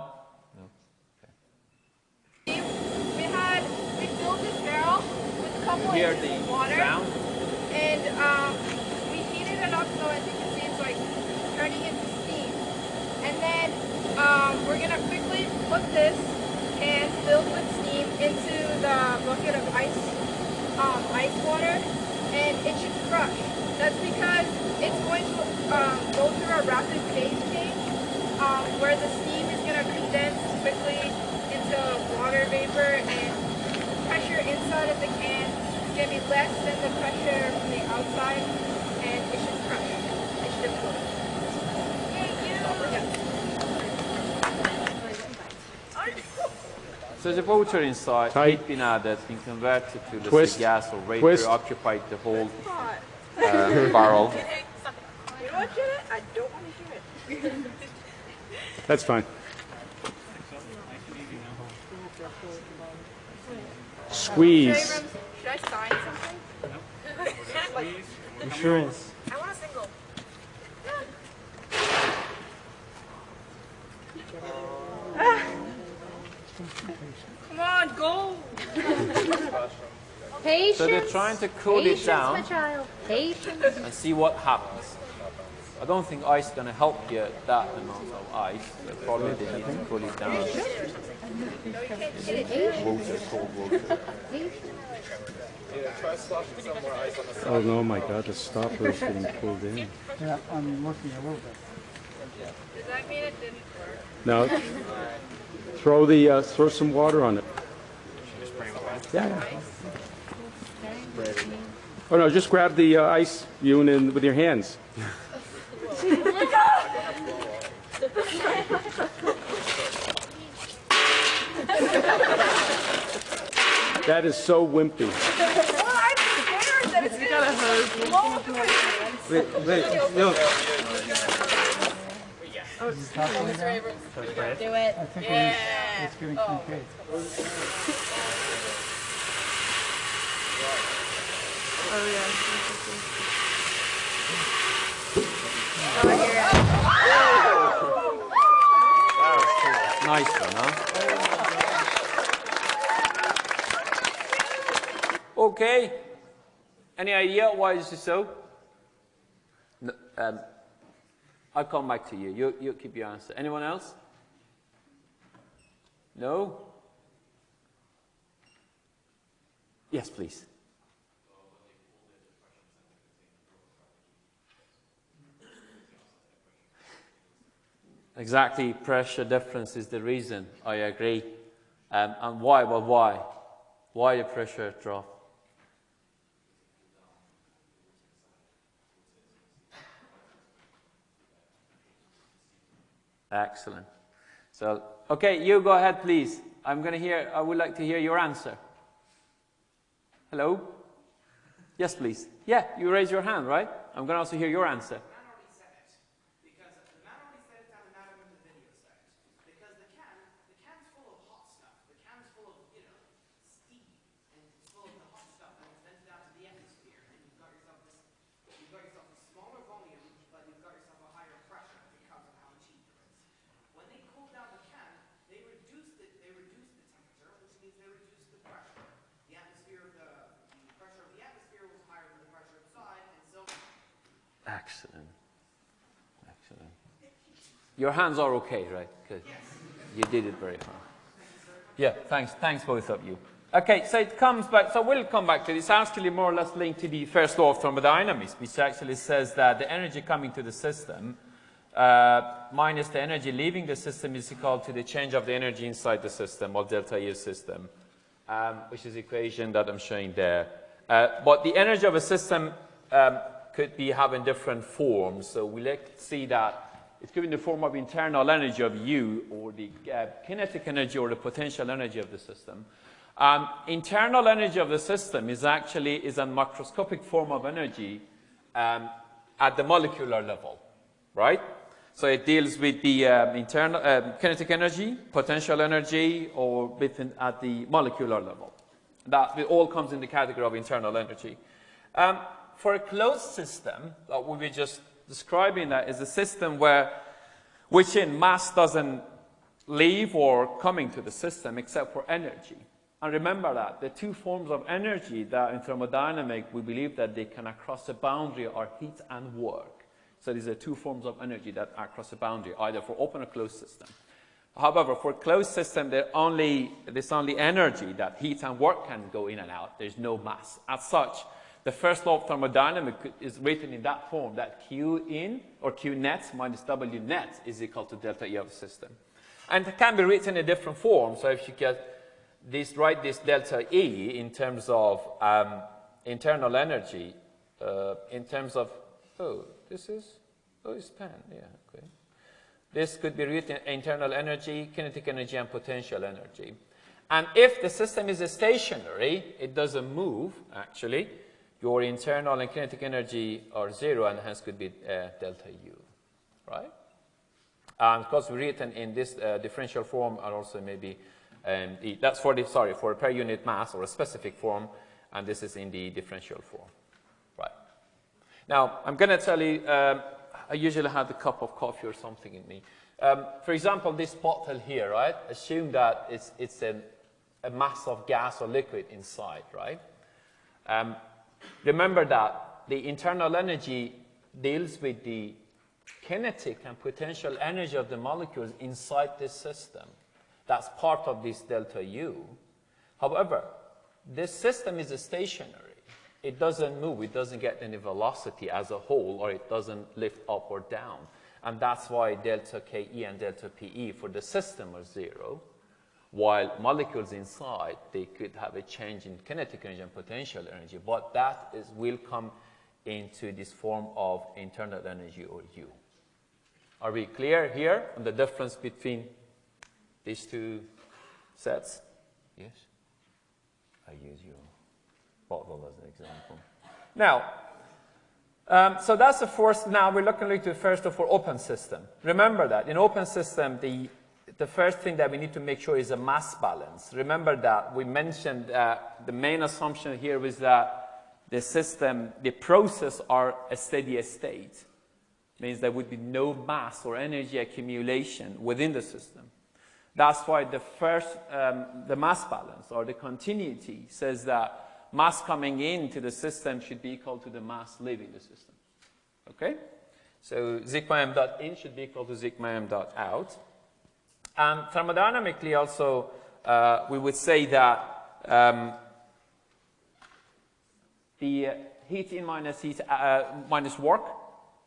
We had, we filled this barrel with a couple Hear the water. sound? And um, we heated it up so as you can see it's like turning into steam. And then um, we're going to quickly put this can filled with steam into the bucket of ice, um, ice water and it should crush. That's because it's going to um, go through a rapid phase change um, where the steam is going to condense quickly into water vapor and pressure inside of the can is going to be less than the pressure from the outside and it should crush. It should implode. So the water inside, Tight. heat been added, been converted to the Twist. gas or vapor Twist. occupied the whole uh, barrel. You want to it? I don't want to hear it. That's fine. Squeeze. Should I sign something? Insurance. I want a single. Ah. Come on, go! Patience. So they're trying to cool it Patience, down my child. Patience. and see what happens. I don't think ice is going to help you that amount of ice. So probably they need to cool it down. Water, cold water. Oh no, my God, the stopper is getting pulled in. Yeah, I'm working a little bit. Does that mean it didn't work? Now, throw the uh, throw some water on it. Yeah. yeah. Oh no, just grab the uh, ice, you and then with your hands. that is so wimpy. Well, I'm scared that it's gonna blow up in my hands. Wait, wait, no. Oh, oh, do it. I think it's, it's getting concave. Nice one, huh? Okay. Any idea why this is so? No, um, I'll come back to you. You, you keep your answer. Anyone else? No? Yes, please. Exactly, pressure difference is the reason. I agree. Um, and why? Well, why? Why the pressure drop? Excellent. So, okay, you go ahead, please. I'm going to hear, I would like to hear your answer. Hello? Yes, please. Yeah, you raise your hand, right? I'm going to also hear your answer. The man already said it. Because the man already said it and the man in the video said it. Because the can, the can's full of hot stuff. The can's full of, you know, steam. And it's full of the hot stuff and it's vented out to the atmosphere. And you've got yourself this, you've got yourself a smaller volume, but you've got yourself a higher pressure because of how much heat there is. When they cooled down the can, they reduced it, they reduced the temperature, which means they reduced the pressure. The atmosphere, the, the pressure of the atmosphere was higher than the pressure inside, and so Excellent. Excellent. Your hands are okay, right? Good. You did it very well. Yeah, thanks. Thanks, both of you. Okay, so it comes back. So we'll come back to this. Actually, more or less linked to the first law of thermodynamics, which actually says that the energy coming to the system uh, minus the energy leaving the system is equal to the change of the energy inside the system, or delta U system, um, which is the equation that I'm showing there. Uh, but the energy of a system um, could be having different forms. So we like to see that it's given the form of internal energy of U, or the uh, kinetic energy, or the potential energy of the system. Um, internal energy of the system is actually is a macroscopic form of energy um, at the molecular level, right? So it deals with the um, internal um, kinetic energy, potential energy, or within at the molecular level. That all comes in the category of internal energy. Um, for a closed system, that we were just describing that is a system where which in mass doesn't leave or coming to the system except for energy. And remember that the two forms of energy that in thermodynamics we believe that they can across a boundary are heat and work. So these are two forms of energy that are across a boundary, either for open or closed system. However, for closed system, only, there's only energy that heat and work can go in and out. There's no mass. As such, the first law of thermodynamics is written in that form, that Q in, or Q net minus W net is equal to delta E of the system. And it can be written in a different form. So if you get this, write this delta E in terms of um, internal energy, uh, in terms of, oh, this is, oh, it's pen, yeah, okay. This could be written internal energy, kinetic energy, and potential energy. And if the system is stationary, it doesn't move, actually, your internal and kinetic energy are zero and hence could be uh, delta U, right? And of course, written in this uh, differential form are also maybe, um, that's for the, sorry, for a per unit mass or a specific form, and this is in the differential form, right? Now, I'm going to tell you, um, I usually have a cup of coffee or something in me. Um, for example, this bottle here, right? Assume that it's, it's an, a mass of gas or liquid inside, right? Remember that the internal energy deals with the kinetic and potential energy of the molecules inside this system. That's part of this delta U. However, this system is stationary. It doesn't move, it doesn't get any velocity as a whole, or it doesn't lift up or down. And that's why delta KE and delta PE for the system are zero, while molecules inside, they could have a change in kinetic energy and potential energy, but that is, will come into this form of internal energy or U. Are we clear here on the difference between these two sets? Yes? I use your bottle as an example. Now, um, so that's the first, now we're looking the first of all open system. Remember that in open system, the, the first thing that we need to make sure is a mass balance. Remember that we mentioned uh, the main assumption here was that the system, the process are a steady state. Means there would be no mass or energy accumulation within the system. That's why the first, um, the mass balance or the continuity says that mass coming into the system should be equal to the mass leaving the system. Okay? So sigma m dot in should be equal to sigma m dot out. And thermodynamically also, uh, we would say that um, the heat in minus heat uh, minus work,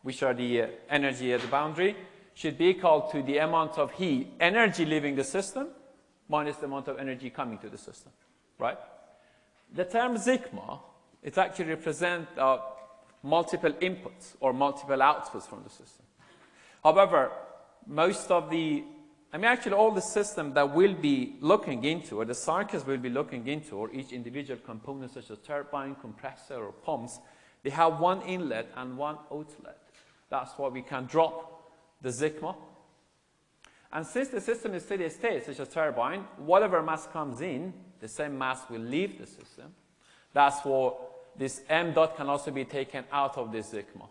which are the uh, energy at the boundary, should be equal to the amount of heat, energy leaving the system, minus the amount of energy coming to the system, right? The term sigma, it actually represents uh, multiple inputs or multiple outputs from the system. However, most of the, I mean, actually all the system that we'll be looking into, or the circuits we'll be looking into, or each individual component such as turbine, compressor, or pumps, they have one inlet and one outlet. That's why we can drop the sigma. And since the system is steady state, such as turbine, whatever mass comes in, the same mass will leave the system. That's why this m dot can also be taken out of this sigma.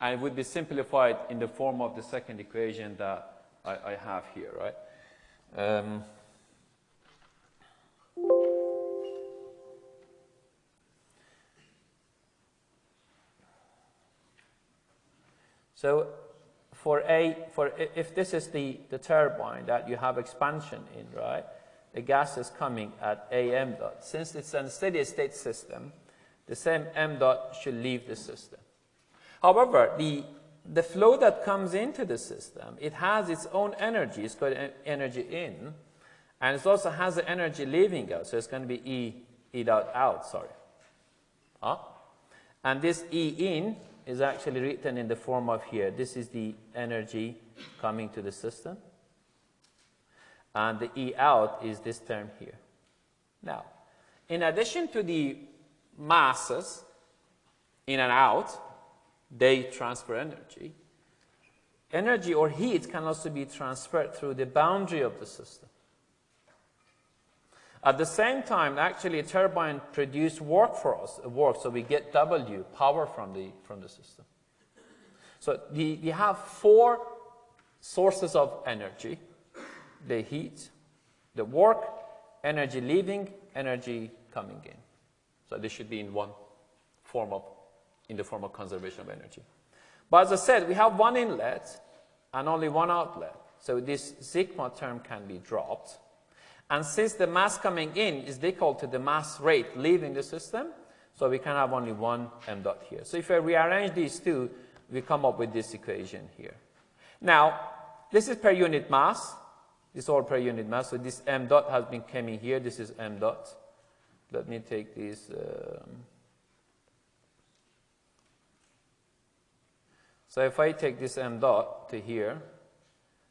And it would be simplified in the form of the second equation that I, I have here, right? Um, so for a, for if this is the, the turbine that you have expansion in, right? The gas is coming at a m dot. Since it's a steady state system, the same m dot should leave the system. However, the, the flow that comes into the system, it has its own energy. It's got energy in, and it also has the energy leaving out. So it's going to be E, E dot out, sorry. Huh? And this E in is actually written in the form of here. This is the energy coming to the system. And the E out is this term here. Now, in addition to the masses in and out, they transfer energy. Energy or heat can also be transferred through the boundary of the system. At the same time, actually, a turbine produces work for us, work, so we get W, power from the, from the system. So the, you have four sources of energy, the heat, the work, energy leaving, energy coming in. So this should be in one form of, in the form of conservation of energy. But as I said, we have one inlet and only one outlet. So this sigma term can be dropped. And since the mass coming in is equal to the mass rate leaving the system, so we can have only one m dot here. So if I rearrange these two, we come up with this equation here. Now, this is per unit mass. This is all per unit mass. So this m dot has been coming here. This is m dot. Let me take this. Um, so if I take this m dot to here,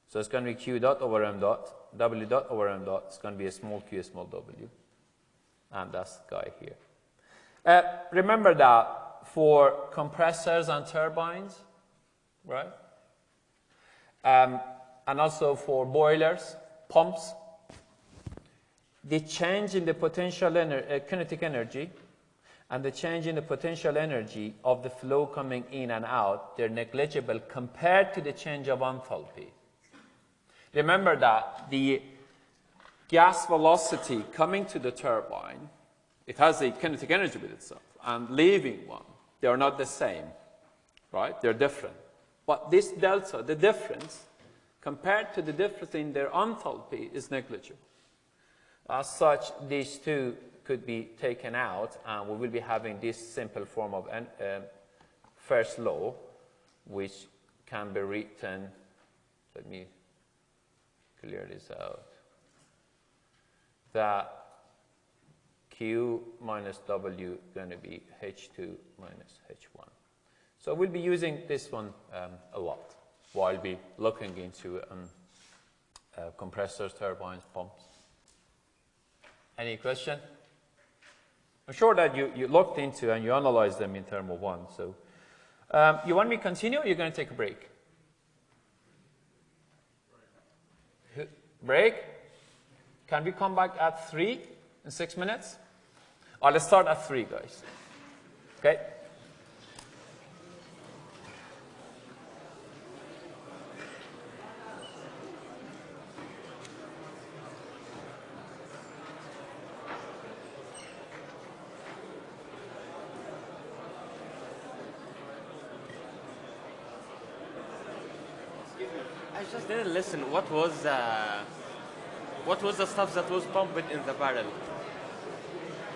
so it's going to be q dot over m dot, w dot over m dot. It's going to be a small q, a small w. And that's the guy here. Uh, remember that for compressors and turbines, right? Um, and also for boilers, pumps, the change in the potential ener uh, kinetic energy and the change in the potential energy of the flow coming in and out, they're negligible compared to the change of enthalpy. Remember that the gas velocity coming to the turbine, it has a kinetic energy with itself, and leaving one, they are not the same, right? They're different. But this delta, the difference, compared to the difference in their enthalpy, is negligible. As such, these two could be taken out, and we will be having this simple form of an, um, first law, which can be written, let me clear this out, that Q minus W going to be H2 minus H1. So we'll be using this one um, a lot while we looking into um, uh, compressors, turbines, pumps. Any question? I'm sure that you, you looked into and you analyzed them in Thermal one. So um, you want me to continue or you're going to take a break? Break? Can we come back at 3 in 6 minutes? Or let's start at 3, guys. Okay? I just didn't listen. What was uh, what was the stuff that was pumped in the barrel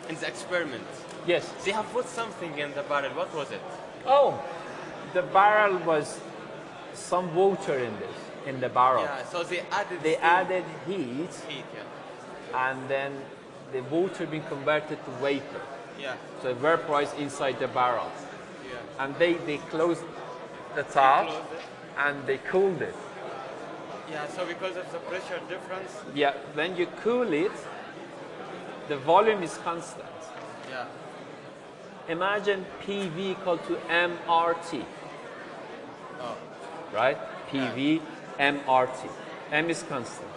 in the experiment? Yes. They have put something in the barrel. What was it? Oh, the barrel was some water in this, in the barrel. Yeah. So they added. They added heat heat. Yeah. and then the water being converted to vapor. Yeah. So it vaporized inside the barrel. Yeah. And they, they closed the top closed and they cooled it. Yeah, so because of the pressure difference, Yeah, when you cool it, the volume is constant. yeah. Imagine PV equal to MRT. Oh. Right? PV, MRT. M is constant.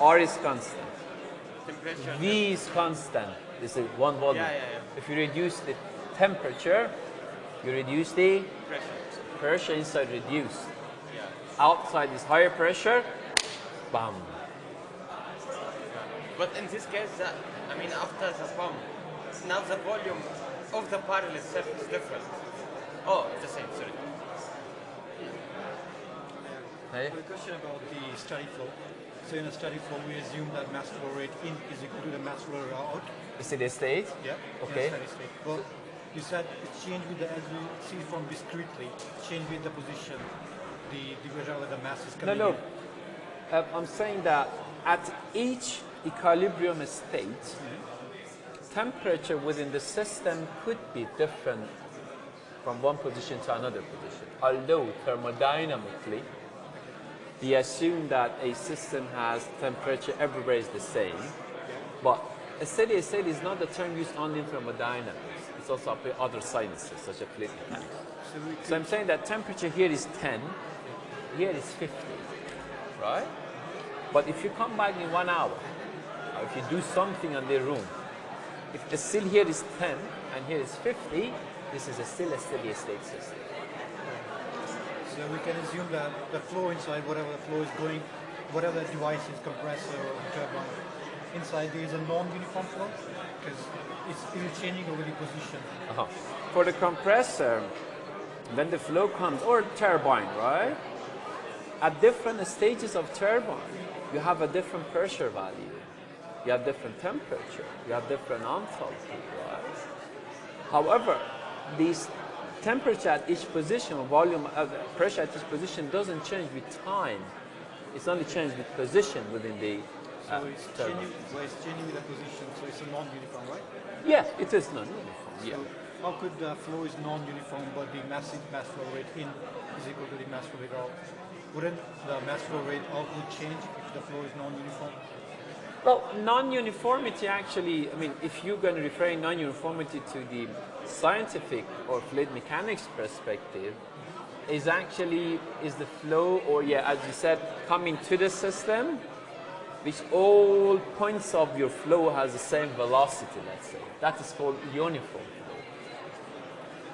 R is constant. Temperature. V is constant. This is one volume. Yeah, yeah, yeah. If you reduce the temperature, you reduce the pressure. pressure inside reduced. Yeah. Outside is higher pressure, bam. But in this case, I mean, after the pump, now the volume of the barrel itself is different. Oh, it's the same, sorry. Hey? A question about the steady flow. So in a steady flow, we assume that mass flow rate in is equal to the mass flow rate out. Is it a state? Yeah. Okay. In a steady state. Well, you said it's changed with the as you see from discretely, change with the position, the the wherever the mass is No, coming no. in. Uh, I'm saying that at each equilibrium state, temperature within the system could be different from one position to another position. Although thermodynamically, we assume that a system has temperature everywhere is the same, but a steady state is not the term used only in thermodynamics. It's also applied other sciences, such as fluid mechanics. So So I'm saying that temperature here is 10, here is 50, right? But if you come back in one hour, or if you do something on the room, if the still here is 10 and here is 50, this is a still a steady state system. So we can assume that the flow inside, whatever the flow is going, whatever the device is compressor or turbine, inside there is a non-uniform flow because it's still changing over the position. Uh-huh. For the compressor, when the flow comes, or turbine, right? At different stages of turbine, you have a different pressure value. You have different temperature. You have different enthalpy, right? However, this temperature at each position, volume, uh, pressure at each position doesn't change with time. It's only changed with position within the So uh, it's turbine. changing, well, it's changing with the position, so it's a non-uniform, right? Yeah, it is non-uniform. Yeah. So how could the flow is non-uniform, but the mass mass flow rate in is equal to the mass flow rate out? Wouldn't the mass flow rate out would change if the flow is non-uniform? Well, non-uniformity actually, I mean, if you're going to refer non-uniformity to the scientific or fluid mechanics perspective, is actually, is the flow, or yeah, as you said, coming to the system, which all points of your flow has the same velocity, let's say. That is called uniform.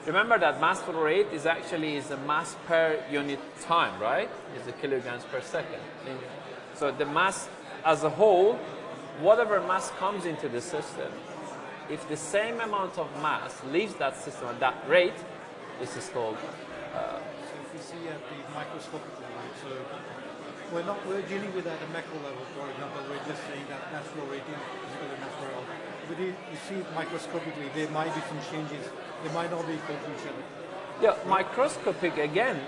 Remember that mass flow rate is actually is a mass per unit time, right? Is a kilograms per second. So the mass as a whole, whatever mass comes into the system, if the same amount of mass leaves that system at that rate, this is called So if we see at the microscopic level, so we're not we're dealing with at a macro level, for example, we're just saying that mass flow rate is to mass flow. But if you see it microscopically, there might be some changes. They might not be equal to each other. Yeah, microscopic again,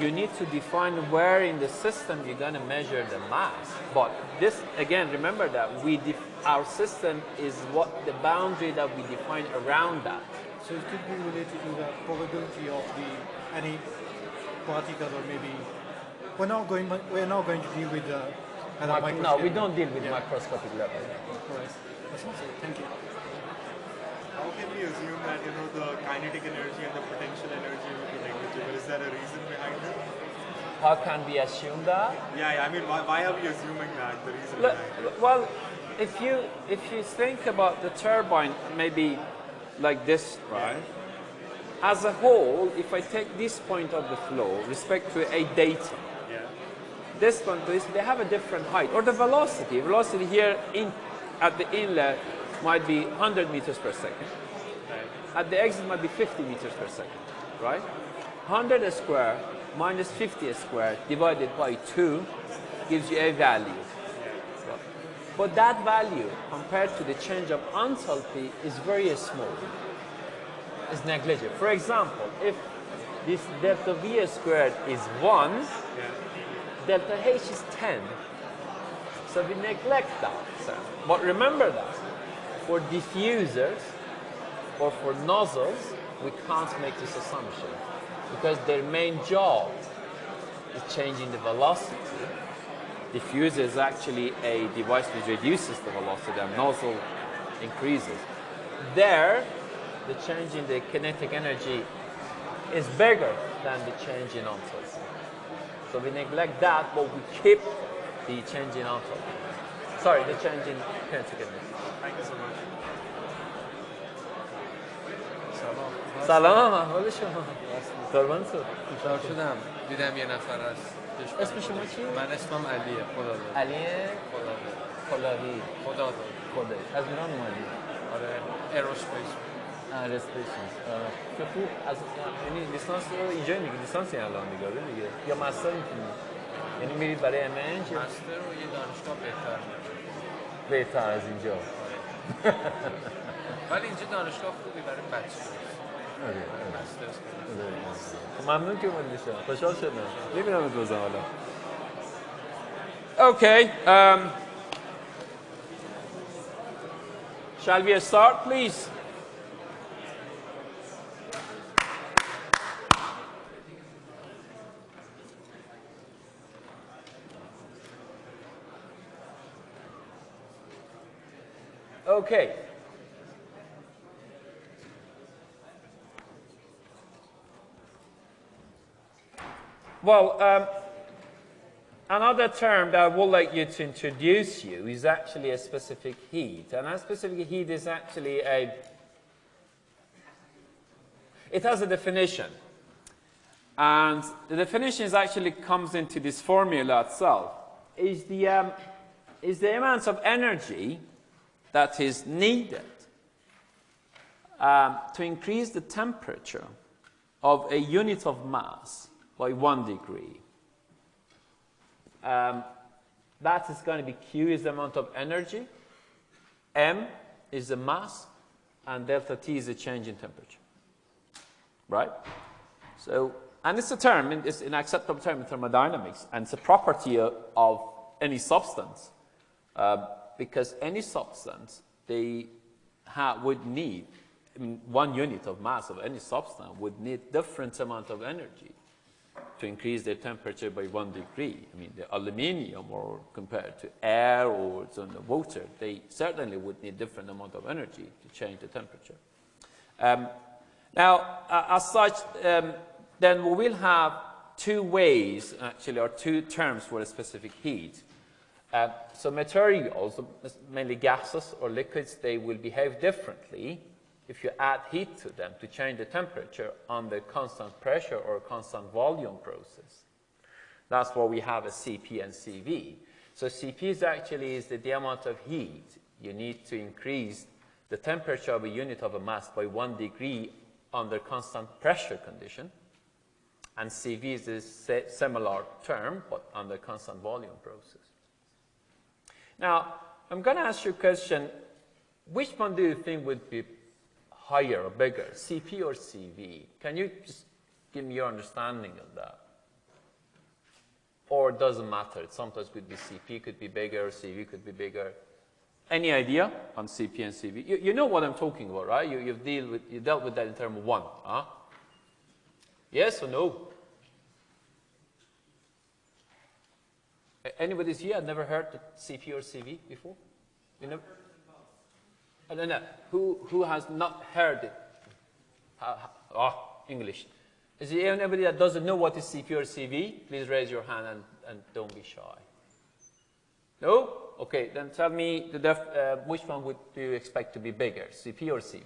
you need to define where in the system you're going to measure the mass. But this again, remember that we def- our system is what the boundary that we define around that. So it could be related to the probability of the any particle or maybe we're not going we're not going to deal with the at a Mic- micro no, we don't deal with Yeah. microscopic level. Right. Thank you. We assume that you know the kinetic energy and the potential energy will be negligible? Is there a reason behind it? How can we assume that? Yeah, yeah. I mean, why, why are we assuming that? The reason Look, behind it. well, if you if you think about the turbine, maybe like this, right? As a whole, if I take this point of the flow, respect to a datum, Yeah. this one they have a different height, or the velocity. Velocity here in at the inlet might be 100 meters per second. At the exit might be 50 meters per second, right? 100 square minus 50 square divided by 2 gives you a value. But that value compared to the change of enthalpy is very small. It's negligible. For example, if this delta V squared is 1, delta H is 10. So we neglect that. So, but remember that for diffusers or for nozzles, we can't make this assumption because their main job is changing the velocity diffuser is actually a device which reduces the velocity and nozzle increases. There, the change in the kinetic energy is bigger than the change in enthalpy. So we neglect that, but we keep the change in enthalpy. Sorry, the change in kinetic energy. سلام. احوال شما. قربان تو خوشحال شدم. دیدم یه نفر هست اسم شما چیه؟ من اسمم علیه. خدا داد علی خدا داد خلاقی خدا داد خوده از ایران اومدی؟ آره. ایروسپیس. رسپیشنز که خوب از یعنی لیسانس رو اینجا میگی. لیسانسی الان دیگه آره دیگه. یا مستر می‌تونی؟ یعنی میرید برای امنج مستر و یه دانشگاه بهتر بهتر از اینجا. ولی اینجا دانشگاه خوبی برای بچه آره مسترز خب ممنون که اومدی شما خوشحال شدم میبینم ات روزم حالا Okay, um, shall we start, please? Okay. Well, um, another term that I would like you to introduce you is actually a specific heat. And a specific heat is actually a, it has a definition. And the definition is actually comes into this formula itself. Is the, um, is the amount of energy that is needed um, to increase the temperature of a unit of mass by one degree. Um, that is going to be Q is the amount of energy, M is the mass, and delta T is the change in temperature. Right? So, and it's a term, it's an acceptable term in thermodynamics, and it's a property of, any substance. Uh, because any substance, they would need, I mean, one unit of mass of any substance would need different amount of energy to increase their temperature by one degree. I mean, the aluminium or compared to air or to the water, they certainly would need different amount of energy to change the temperature. Um, now, uh, as such, um, then we will have two ways, actually, or two terms for a specific heat. Uh, so materials, mainly gases or liquids, they will behave differently if you add heat to them to change the temperature under constant pressure or constant volume process. That's why we have a CP and CV. So CP is actually is the, the amount of heat you need to increase the temperature of a unit of a mass by one degree under constant pressure condition. And CV is a similar term, but under constant volume process. Now, I'm going to ask you a question. Which one do you think would be higher or bigger, CP or CV? Can you just give me your understanding of that? Or it doesn't matter. It sometimes could be CP could be bigger, CV could be bigger. Any idea on CP and CV? You, you know what I'm talking about, right? You, you've deal with, you dealt with that in term one. Huh? Yes or no? Anybody's here? I've never heard the CP or CV before? You never? Don't know. Who, who has not heard it? oh, English. Is there anybody that doesn't know what is CP or CV? Please raise your hand and, and don't be shy. No? Okay, then tell me the def, uh, which one would do you expect to be bigger, CP or CV?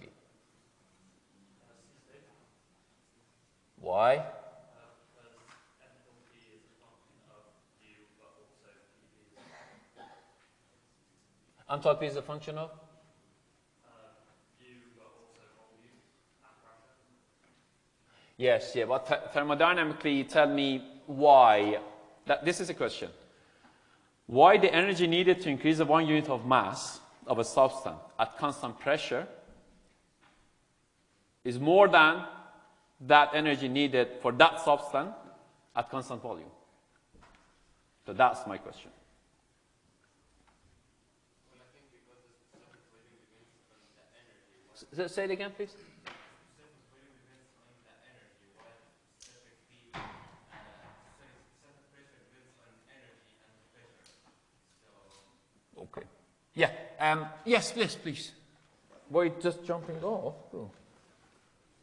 Why? Enthalpy is a function of? Yes, yeah, but th thermodynamically tell me why, that, this is a question. Why the energy needed to increase the one unit of mass of a substance at constant pressure is more than that energy needed for that substance at constant volume. So that's my question. Say it again, please. Um, yes, yes, please. Were you just jumping off? Oh.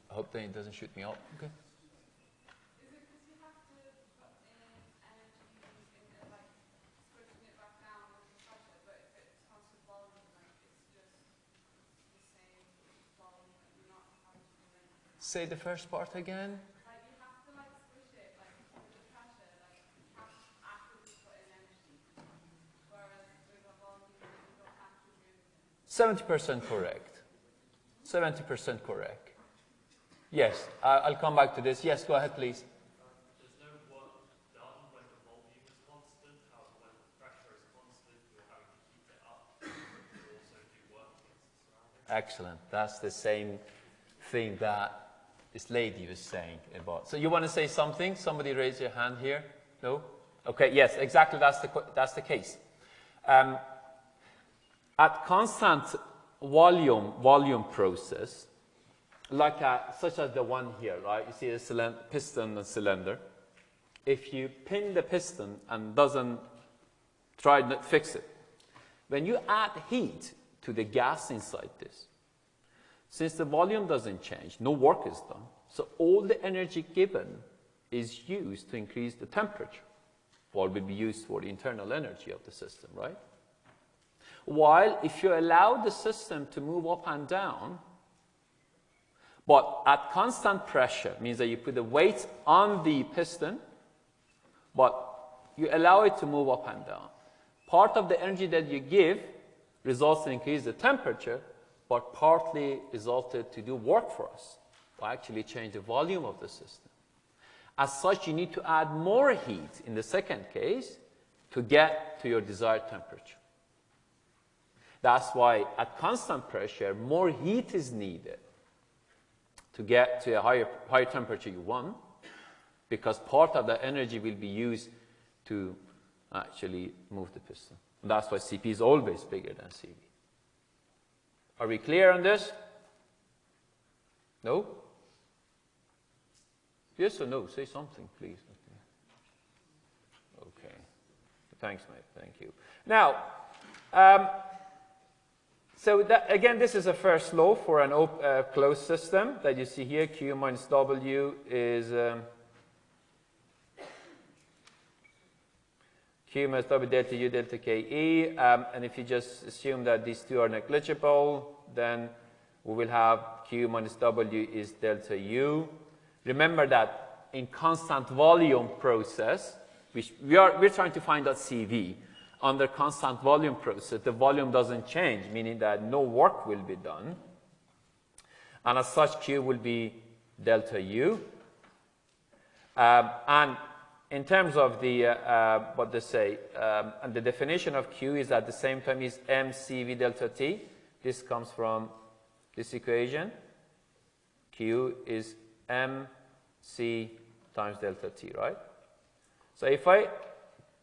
I hope that it doesn't shoot me up. Okay. Say the first part again. Seventy percent correct. Seventy percent correct. Yes, I- I'll come back to this. Yes, go ahead, please. There's no work done when the volume is constant. However, when the pressure is constant, you're to keep it up. You also do work against the surroundings. Excellent. That's the same thing that this lady was saying about. So you want to say something? Somebody raise your hand here. No? Okay. Yes, exactly. That's the that's the case. Um, at constant volume volume process, like a, such as the one here, right? You see a piston and cylinder. If you pin the piston and doesn't try to fix it, when you add heat to the gas inside this, since the volume doesn't change, no work is done. So all the energy given is used to increase the temperature. Or will be used for the internal energy of the system, right? While if you allow the system to move up and down, but at constant pressure, means that you put the weight on the piston, but you allow it to move up and down. Part of the energy that you give results in increase the temperature, but partly resulted to do work for us, or actually change the volume of the system. As such, you need to add more heat in the second case to get to your desired temperature. That's why at constant pressure, more heat is needed to get to a higher, higher temperature you want, because part of the energy will be used to actually move the piston. That's why CP is always bigger than CV. Are we clear on this? No? Yes or no? Say something, please. Okay. Thanks, mate. Thank you. Now, um, so that, again, this is a first law for an uh, closed system that you see here. Q minus W is um, Q minus W delta U delta KE. Um, and if you just assume that these two are negligible, then we will have Q minus W is delta U. Remember that in constant volume process, which we are, we're trying to find out CV. Under constant volume process, the volume doesn't change, meaning that no work will be done. And as such, Q will be delta U. Um, and in terms of the, uh, uh, what they say, um, and the definition of Q is at the same time is mCV delta T. This comes from this equation. Q is mc times delta T, right? So if I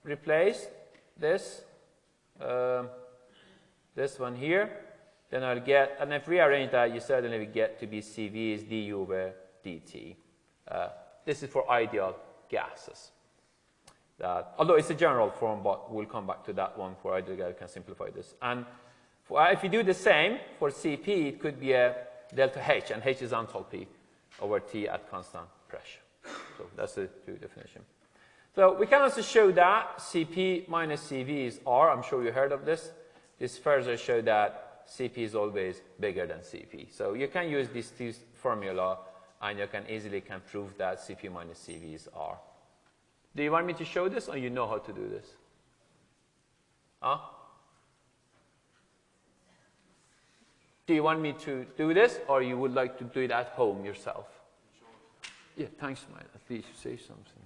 replace this, um, this one here, then I'll get, and if we rearrange that, you certainly get to be CV is du over dt. Uh, this is for ideal gases. That, although it's a general form, but we'll come back to that one for ideal gas, we can simplify this. And for, uh, if you do the same for CP, it could be a delta H, and H is enthalpy over T at constant pressure. So that's the two definition. So we can also show that Cp minus Cv is R. I'm sure you heard of this. This further show that Cp is always bigger than Cp. So you can use these two formula and you can easily can prove that Cp minus Cv is R. Do you want me to show this or you know how to do this? Huh? Do you want me to do this or you would like to do it at home yourself? Yeah, thanks, mate. At least you say something.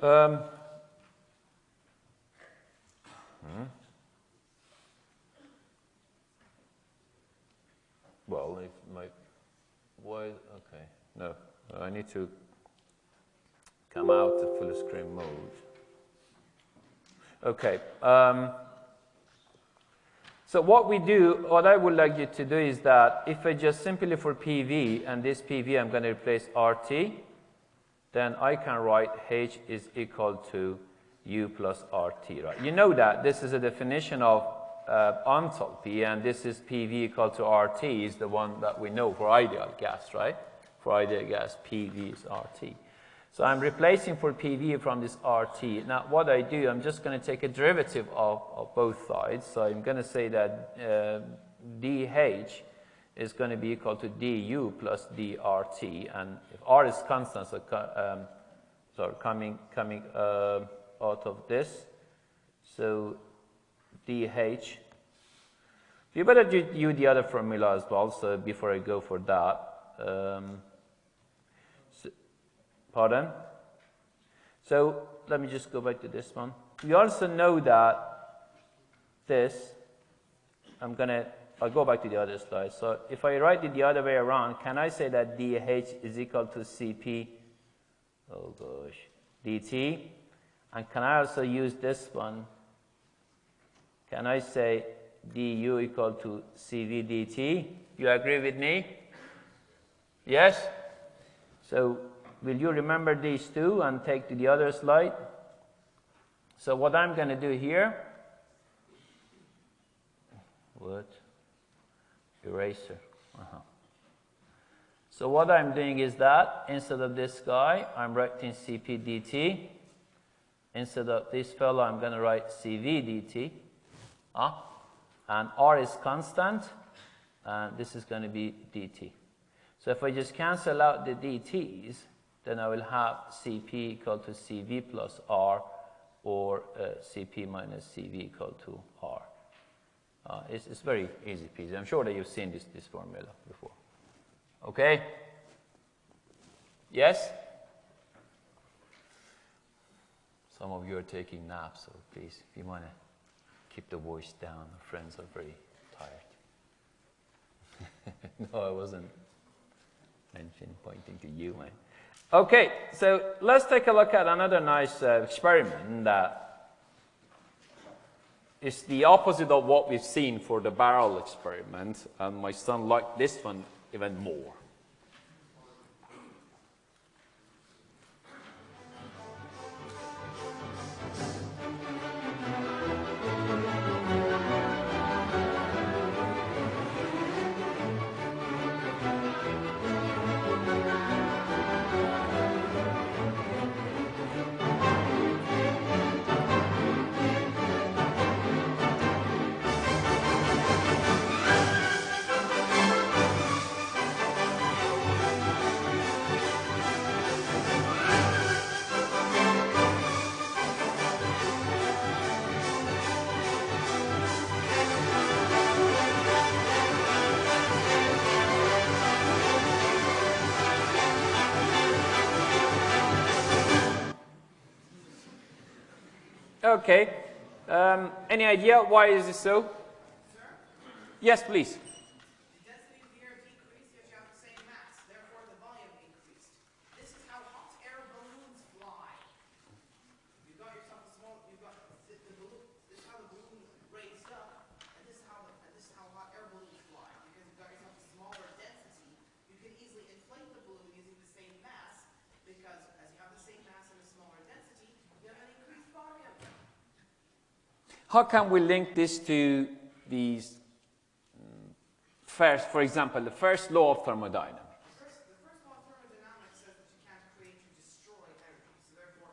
Um. Well, if my why okay no I need to come out of full screen mode. Okay. Um, so what we do, what I would like you to do is that if I just simply for PV and this PV I'm going to replace RT, then I can write H is equal to U plus RT, right? You know that this is a definition of uh, enthalpy, and this is PV equal to RT, is the one that we know for ideal gas, right? For ideal gas, PV is RT. So I'm replacing for PV from this RT. Now, what I do, I'm just going to take a derivative of, of both sides. So I'm going to say that uh, dH is going to be equal to du plus dRT. And if R is constant, so, um, sorry, coming, coming uh, out of this, so dH. You better do, the other formula as well, so before I go for that. Um, so, pardon? So let me just go back to this one. We also know that this, I'm going to, I'll go back to the other slide. So if I write it the other way around, can I say that dH is equal to Cp, oh gosh, dt? And can I also use this one? Can I say du equal to Cv dt? You agree with me? Yes? So will you remember these two and take to the other slide? So what I'm going to do here, what? Eraser. Uh -huh. So what I'm doing is that instead of this guy, I'm writing Cp dt. Instead of this fellow, I'm going to write Cv dt. Uh, and R is constant, and this is going to be dt. So if I just cancel out the dt's, then I will have Cp equal to Cv plus R, or uh, Cp minus Cv equal to R. Uh, it's, it's very easy peasy. I'm sure that you've seen this, this formula before. Okay? Yes? Some of you are taking naps, so please, if you want to keep the voice down, our friends are very tired. no, I wasn't mentioning, pointing to you, man. Okay, so let's take a look at another nice uh, experiment that is the opposite of what we've seen for the barrel experiment, and my son liked this one even more. Okay. Um, any idea why is this so? Yes, please. The density of the air decreased, yet you have the same mass. Therefore, the volume increased. This is how hot air balloons fly. You've got yourself a small, you've got the, the balloon, this is how the balloon raised up, and this is how the, and this is how hot air balloons fly. Because you've got yourself a smaller density, you can easily inflate the balloon using the same mass, because as you have the same mass and a smaller density, you have an increased volume. How can we link this to these mm, first, for example, the first law of thermodynamics? The first, the first law of thermodynamics says that you can't create or destroy energy. So therefore,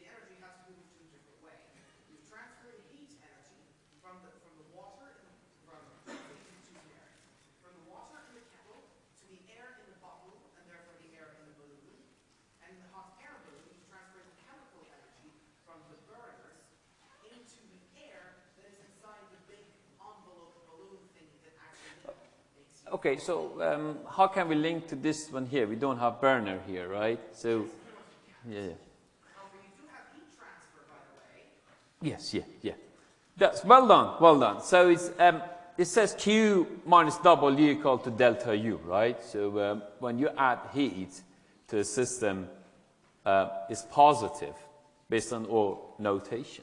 the energy has to move to a different way. You transfer the heat energy from the from the water in the, from these two areas. From the water in the kettle to the air in the bottle and therefore the air in the balloon. And in the hot air balloon, you transfer the chemical energy from the burners into the air that is inside the big envelope balloon thing that actually makes heat. Okay, so um, how can we link to this one here? We don't have burner here, right? So, yeah. yeah. However, you do have heat transfer, by the way. Yes, yeah, yeah. That's well done, well done. So it's um, it says Q minus W equal to delta U, right? So um, when you add heat to a system, uh, it's positive based on our notation.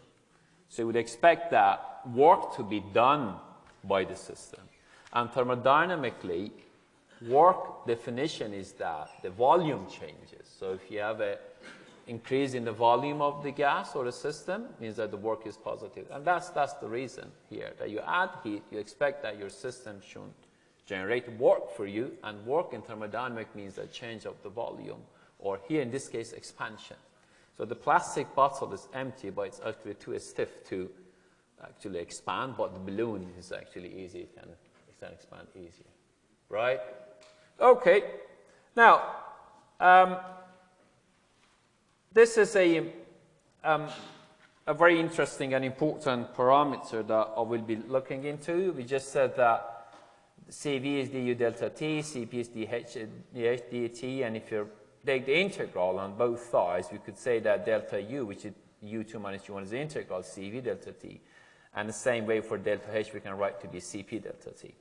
So you would expect that work to be done by the system. And thermodynamically, work definition is that the volume changes. So if you have a increase in the volume of the gas or the system means that the work is positive. And that's, that's the reason here, that you add heat, you expect that your system should generate work for you, and work in thermodynamic means a change of the volume, or here in this case, expansion. So the plastic bottle is empty, but it's actually too stiff to actually expand, but the balloon is actually easy, it it expand easier, right? Okay, now, um, this is a, um, a very interesting and important parameter that I will be looking into. We just said that CV is du delta t, Cp is dh, dh dt, and if you take the integral on both sides, we could say that delta u, which is u2 minus u1 is the integral Cv delta t. And the same way for delta h, we can write to be Cp delta t.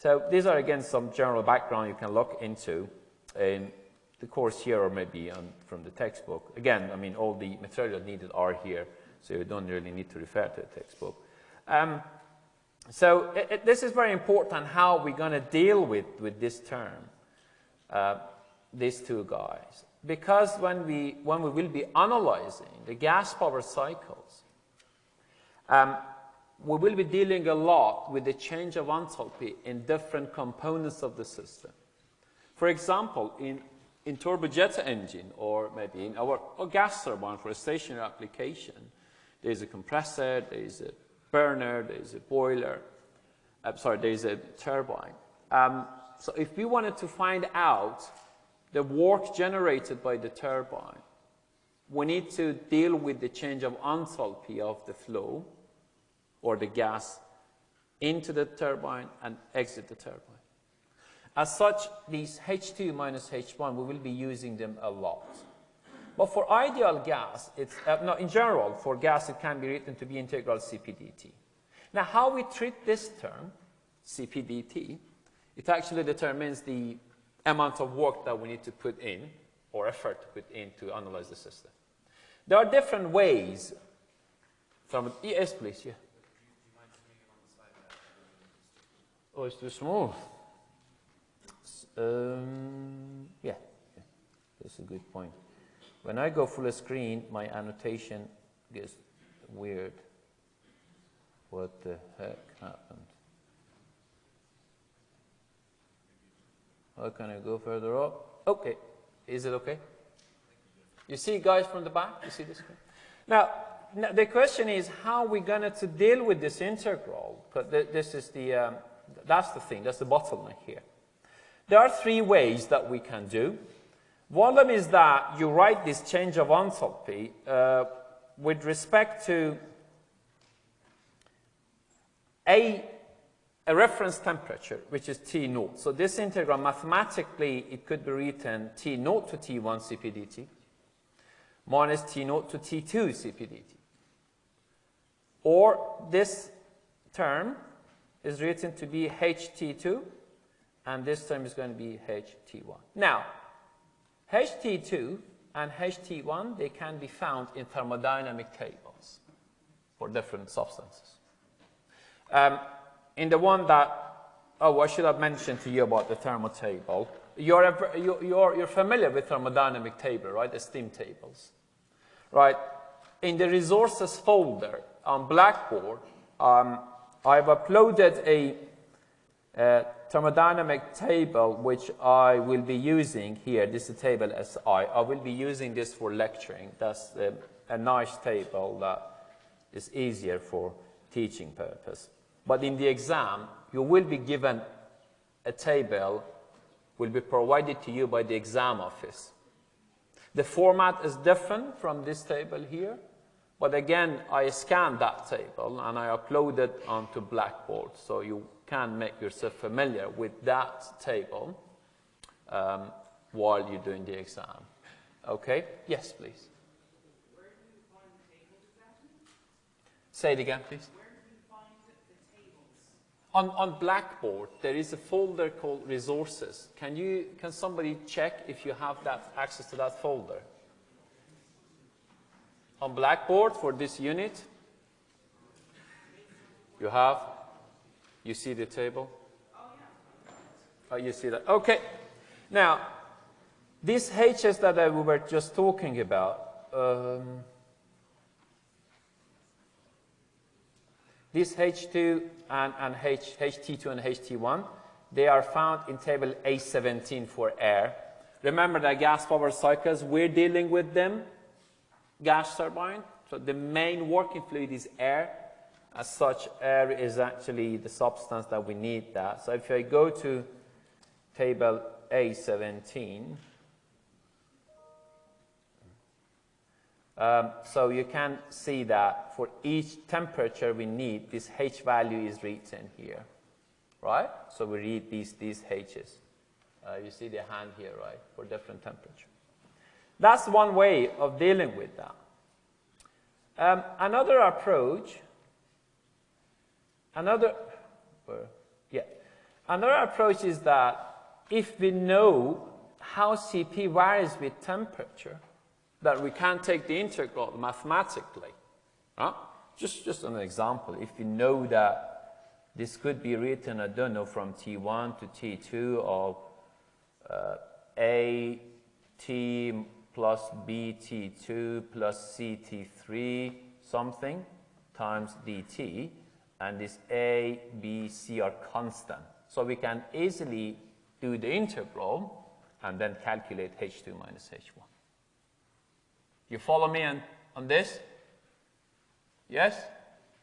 So these are, again, some general background you can look into in the course here or maybe on, from the textbook. Again, I mean, all the material needed are here, so you don't really need to refer to the textbook. Um, so it, it, this is very important how we're going to deal with, with this term, uh, these two guys. Because when we, when we will be analyzing the gas power cycles, um, we will be dealing a lot with the change of enthalpy in different components of the system. For example, in, in turbojet engine or maybe in our gas turbine for a stationary application, there's a compressor, there's a burner, there's a boiler, I'm sorry, there's a turbine. Um, so if we wanted to find out the work generated by the turbine, we need to deal with the change of enthalpy of the flow or the gas into the turbine and exit the turbine. As such, these H2 minus H1, we will be using them a lot. But for ideal gas, it's, uh, no, in general, for gas, it can be written to be integral CPDT. Now, how we treat this term, CPDT, it actually determines the amount of work that we need to put in, or effort to put in to analyze the system. There are different ways from, yes, please, yeah. Oh, it's too small. Um, yeah, yeah, that's a good point. When I go full screen, my annotation gets weird. What the heck happened? How can I go further up? Okay. Is it okay? You see guys from the back? You see this? Now, now the question is how are we going to deal with this integral? Because th this is the, um, that's the thing, that's the bottleneck here. There are three ways that we can do. One of them is that you write this change of enthalpy uh, with respect to a, a reference temperature, which is T naught. So this integral, mathematically, it could be written T naught to T1 CPDT minus T naught to T2 CPDT. Or this term is written to be HT2, and this term is going to be HT1. Now, HT2 and HT1, they can be found in thermodynamic tables for different substances. Um, in the one that, oh, I should have mentioned to you about the thermo table. You're, you're, you're familiar with thermodynamic table, right? The steam tables, right? In the resources folder on Blackboard, um, I've uploaded a, a, thermodynamic table which I will be using here. This is table SI. I will be using this for lecturing. That's a, a nice table that is easier for teaching purpose. But in the exam, you will be given a table, will be provided to you by the exam office. The format is different from this table here, but again, I scanned that table and I uploaded onto Blackboard, so you can make yourself familiar with that table um, while you're doing the exam. Okay? Yes, please. Say it again, please. Where do you find the tables? On, on Blackboard, there is a folder called Resources. Can, you, can somebody check if you have that access to that folder? On Blackboard for this unit, you have, you see the table? Oh, yeah. you see that. Okay. Now, these H's that we were just talking about, um, this H2 and, and H, HT2 and HT1, they are found in table A17 for air. Remember that gas power cycles, we're dealing with them, gas turbine. So the main working fluid is air. As such, air is actually the substance that we need that. So if I go to table A17, um, so you can see that for each temperature we need, this H value is written here, right? So we read these, these H's. Uh, you see the hand here, right, for different temperature. That's one way of dealing with that. Um, another approach, another, yeah, another approach is that if we know how CP varies with temperature, that we can take the integral mathematically. Huh? Just, just an example, if you know that this could be written, I don't know, from T1 to T2 of uh, A T plus BT2 plus CT3 something times dt, and this A, B, C are constant. So we can easily do the integral and then calculate H2 minus H1. You follow me on, on this? Yes?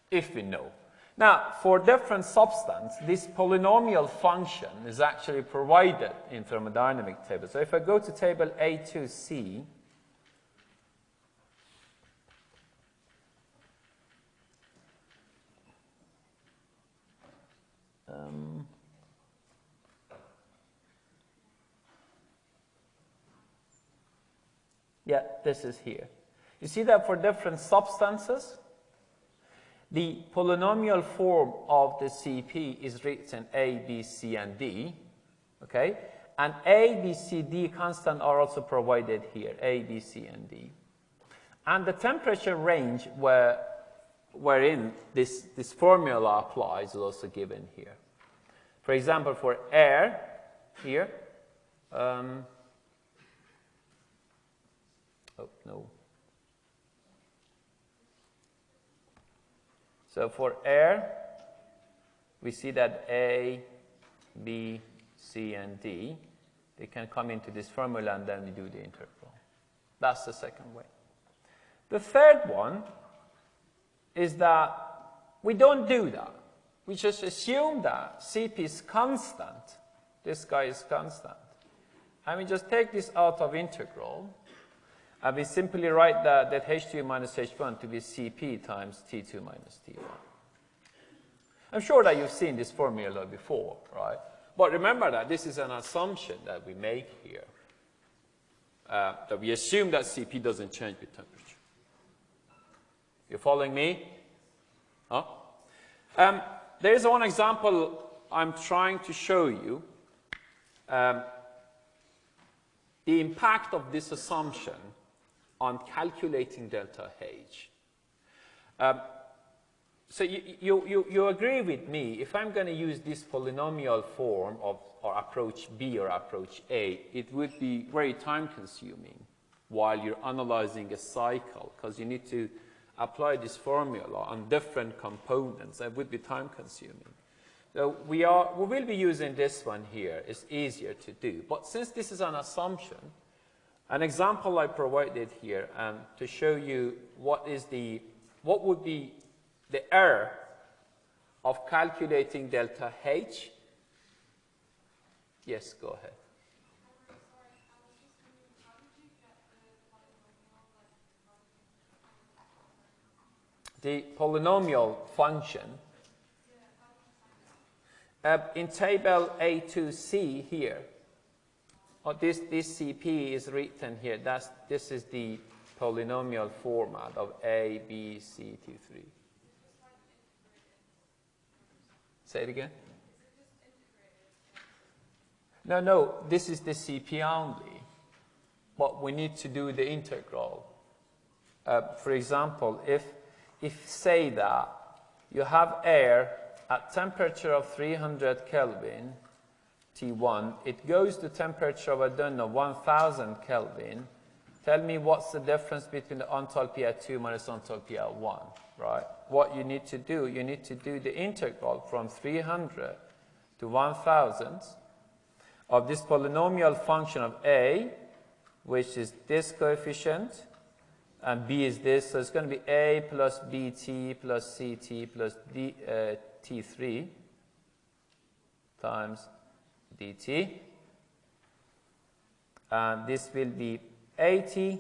If we know. Now, for different substance, this polynomial function is actually provided in thermodynamic table. So if I go to table A2C, um, yeah, this is here. You see that for different substances, the polynomial form of the CP is written A, B, C, and D, okay? And A, B, C, D constant are also provided here, A, B, C, and D. And the temperature range where, wherein this, this formula applies is also given here. For example, for air, here, um, oh, no, So for air, we see that A, B, C, and D, they can come into this formula and then we do the integral. That's the second way. The third one is that we don't do that. We just assume that Cp is constant. This guy is constant. And we just take this out of integral we simply write that, that H2 minus H1 to be Cp times T2 minus T1. I'm sure that you've seen this formula before, right? But remember that this is an assumption that we make here. Uh, that we assume that Cp doesn't change with temperature. You following me? Huh? Um, there is one example I'm trying to show you. Um, the impact of this assumption on calculating delta H. Um, so you, you, you, you, agree with me, if I'm going to use this polynomial form of or approach B or approach A, it would be very time consuming while you're analyzing a cycle because you need to apply this formula on different components. That would be time consuming. So we, are, we will be using this one here. It's easier to do. But since this is an assumption, an example I provided here um, to show you what is the, what would be the error of calculating delta H. Yes, go ahead. The polynomial function uh, in table A2C here, Oh, this, this CP is written here. That's, this is the polynomial format of A, B, C, T3. Say it again. No, no, this is the CP only. But we need to do the integral. Uh, for example, if, if say that you have air at temperature of 300 Kelvin T1, it goes to temperature of, I don't know, 1000 Kelvin, tell me what's the difference between the enthalpy at 2 minus enthalpy at 1, right? What you need to do, you need to do the integral from 300 to 1000 of this polynomial function of a, which is this coefficient, and b is this, so it's going to be a plus bt plus ct plus d, uh, t3 times dt. And this will be 80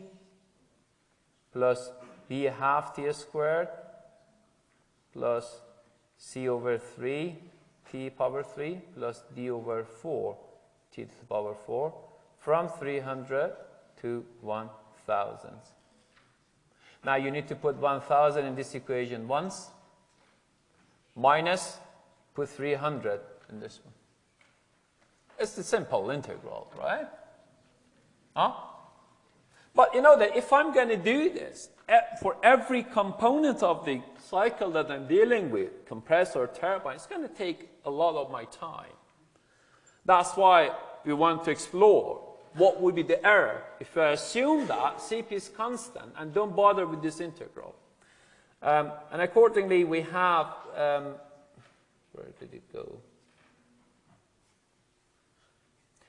plus b half t squared plus c over 3 t power 3 plus d over 4 t to the power 4 from 300 to 1000. Now you need to put 1000 in this equation once, minus, put 300 in this one. It's the simple integral, right? Huh? But you know that if I'm going to do this for every component of the cycle that I'm dealing with, compressor, turbine, it's going to take a lot of my time. That's why we want to explore what would be the error if I assume that Cp is constant and don't bother with this integral. Um, and accordingly, we have, um, where did it go?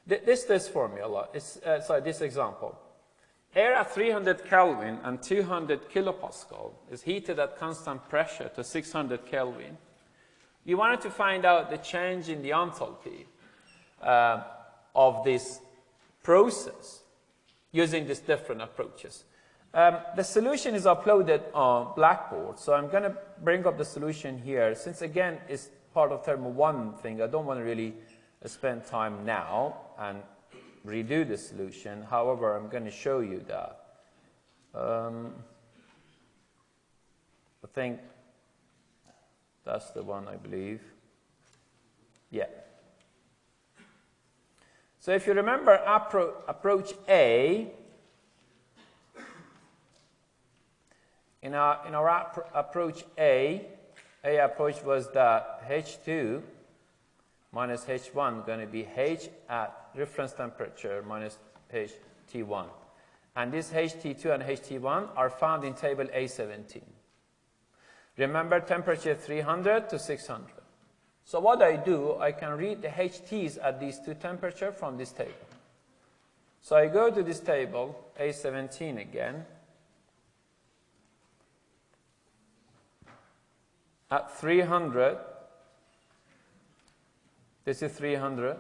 This, this formula, is, uh, sorry, this example. Air at 300 Kelvin and 200 kilopascal is heated at constant pressure to 600 Kelvin. You wanted to find out the change in the enthalpy uh, of this process using these different approaches. Um, the solution is uploaded on Blackboard, so I'm going to bring up the solution here. Since, again, it's part of Thermo 1 thing, I don't want to really spend time now and redo the solution. However, I'm going to show you that. Um, I think that's the one, I believe. Yeah. So if you remember appro approach A, in our, in our approach A, A approach was that H2 minus H1 going to be H at reference temperature minus HT1. And these HT2 and HT1 are found in table A17. Remember temperature 300 to 600. So what I do, I can read the HTs at these two temperatures from this table. So I go to this table, A17 again. At 300, this is 300,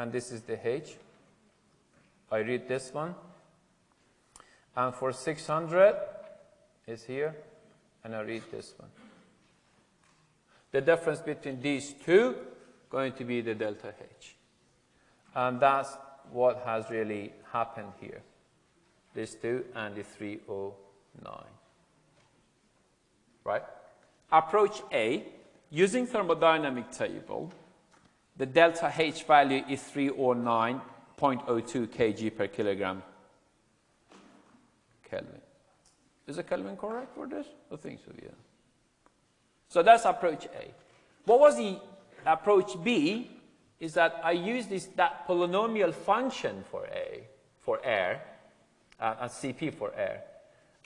and this is the H. I read this one. And for 600 is here, and I read this one. The difference between these two going to be the delta H. And that's what has really happened here. These two and the 309. Right? Approach A, using thermodynamic table, the delta H value is 309.02 kJ per kilogram Kelvin. Is the Kelvin correct for this? I think so, yeah. So that's approach A. What was the approach B is that I use this, that polynomial function for A, for air, uh, and CP for air.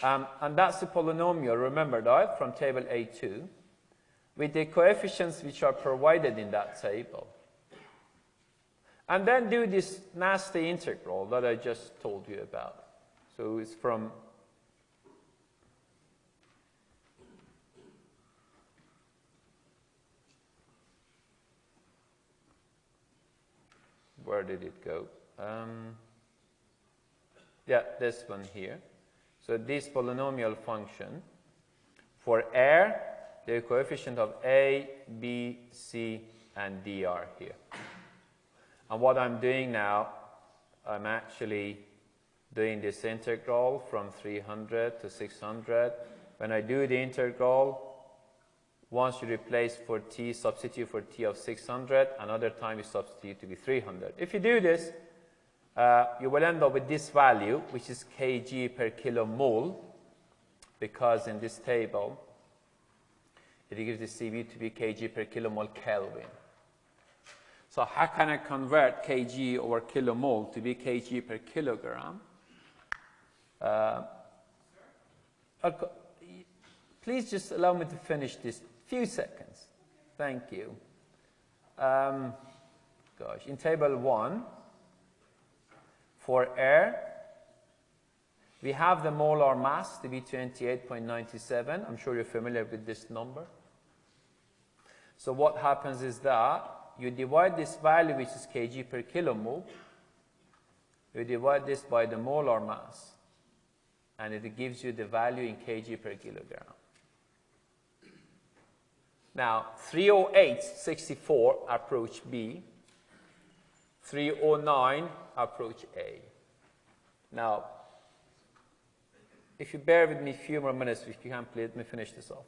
Um, and that's the polynomial, remember that, from table A2, with the coefficients which are provided in that table. And then do this nasty integral that I just told you about. So it's from where did it go? Um, yeah, this one here. So this polynomial function, for air, the coefficient of A, B, C, and D are here. And what I'm doing now, I'm actually doing this integral from 300 to 600. When I do the integral, once you replace for t, substitute for t of 600, another time you substitute to be 300. If you do this, uh, you will end up with this value, which is kJ per kilomole, because in this table, it gives the CV to be kJ per kilomole Kelvin. So how can I convert kJ over kilomole to be kJ per kilogram? Uh, please just allow me to finish this few seconds. Thank you. Um, gosh, in table one, for air, we have the molar mass to be 28.97. I'm sure you're familiar with this number. So what happens is that you divide this value, which is kJ per kilomole, you divide this by the molar mass, and it gives you the value in kJ per kilogram. Now, 308.64 approach B, 309 approach A. Now, if you bear with me a few more minutes, if you can, please let me finish this off.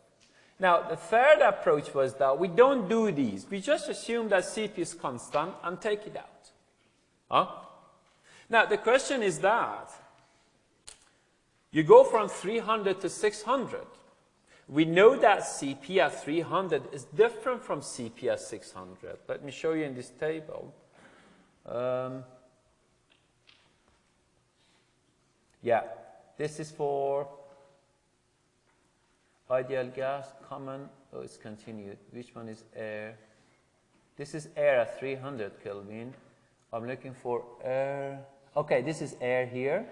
Now, the third approach was that we don't do these. We just assume that CP is constant and take it out. Huh? Now, the question is that you go from 300 to 600. We know that CP at 300 is different from CP at 600. Let me show you in this table. Um, yeah, this is for ideal gas, common, oh, it's continued. Which one is air? This is air at 300 Kelvin. I'm looking for air. Okay, this is air here.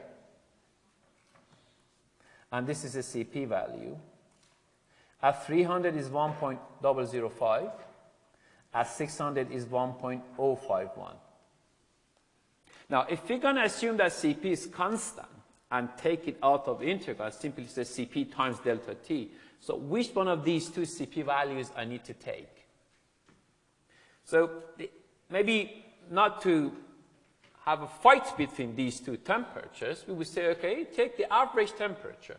And this is a CP value. At 300 is 1.005. At 600 is 1.051. Now, if we're going to assume that CP is constant and take it out of integral, simply say CP times delta T. So which one of these two CP values I need to take? So maybe not to have a fight between these two temperatures, we would say, okay, take the average temperature.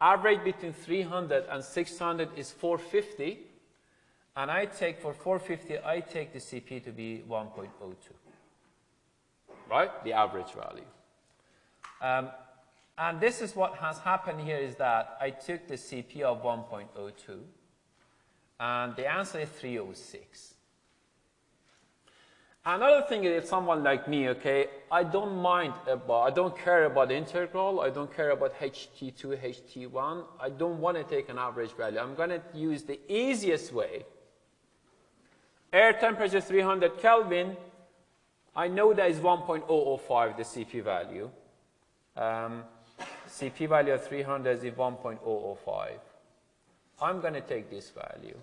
Average between 300 and 600 is 450. And I take, for 450, I take the CP to be 1.02. Right? The average value. Um, and this is what has happened here is that I took the CP of 1.02. And the answer is 306. Another thing is if someone like me, okay, I don't mind about, I don't care about integral, I don't care about HT2, HT1, I don't want to take an average value. I'm going to use the easiest way. Air temperature 300 Kelvin, I know that is 1.005, the CP value. Um, CP value of 300 is 1.005. I'm going to take this value.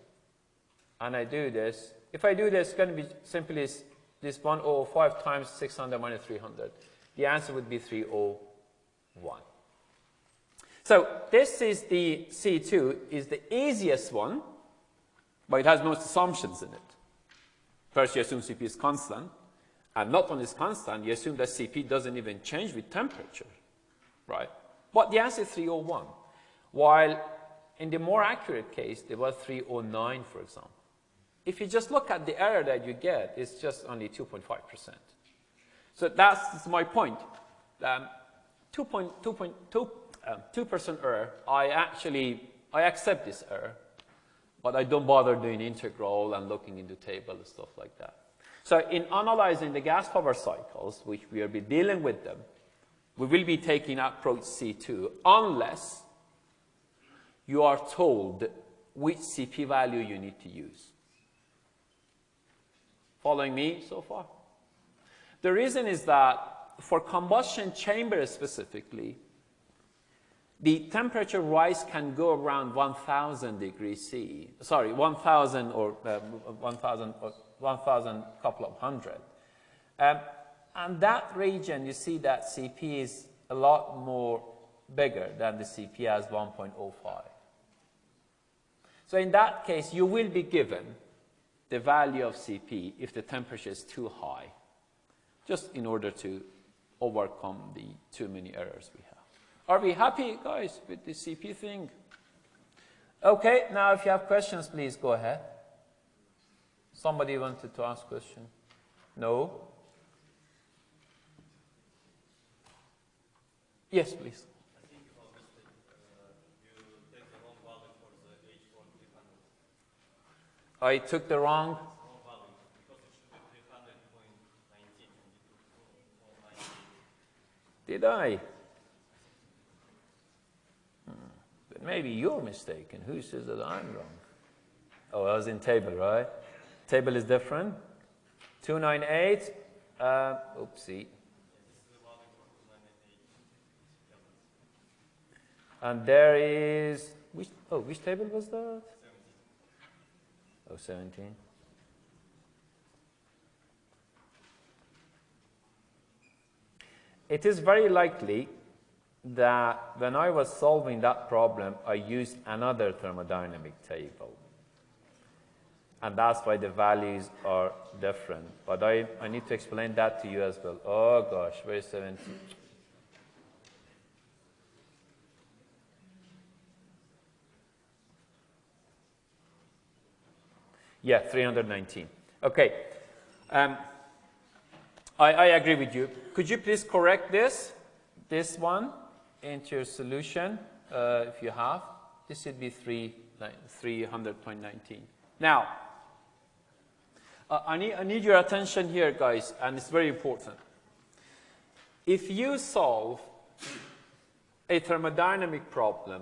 And I do this. If I do this, it's going to be simply this 105 times 600 minus 300. The answer would be 301. So this is the C2, is the easiest one, but it has most assumptions in it. First, you assume CP is constant, and not only is constant, you assume that CP doesn't even change with temperature, right? But the answer is 301, while in the more accurate case, there was 309, for example. If you just look at the error that you get, it's just only 2.5%. So that's my point. 2.2% um, error, I actually, I accept this error, but I don't bother doing integral and looking into table and stuff like that. So in analyzing the gas power cycles, which we will be dealing with them, we will be taking approach C2 unless you are told which CP value you need to use. Following me so far? The reason is that for combustion chambers specifically, the temperature rise can go around 1,000 degrees C. Sorry, 1,000 or uh, 1,000 or 1,000 couple of hundred. Um, and that region, you see that CP is a lot more bigger than the CP as 1.05. So in that case, you will be given the value of CP if the temperature is too high, just in order to overcome the too many errors we have. Are we happy, guys, with the CP thing? Okay, now if you have questions, please go ahead. Somebody wanted to ask question? No? Yes, please. I took the wrong. Did I? Hmm. But maybe you're mistaken. Who says that I'm wrong? Oh, I was in table, right? Table is different. 298, uh, oopsie. And there is, which, oh, which table was that? Oh, 17. It is very likely that when I was solving that problem, I used another thermodynamic table. And that's why the values are different. But I, I need to explain that to you as well. Oh gosh, where's 17? Yeah, 319. Okay. Um, I, I agree with you. Could you please correct this, this one, into your solution, uh, if you have? This should be 3, 300.19. Now, uh, I, need, I need your attention here, guys, and it's very important. If you solve a thermodynamic problem,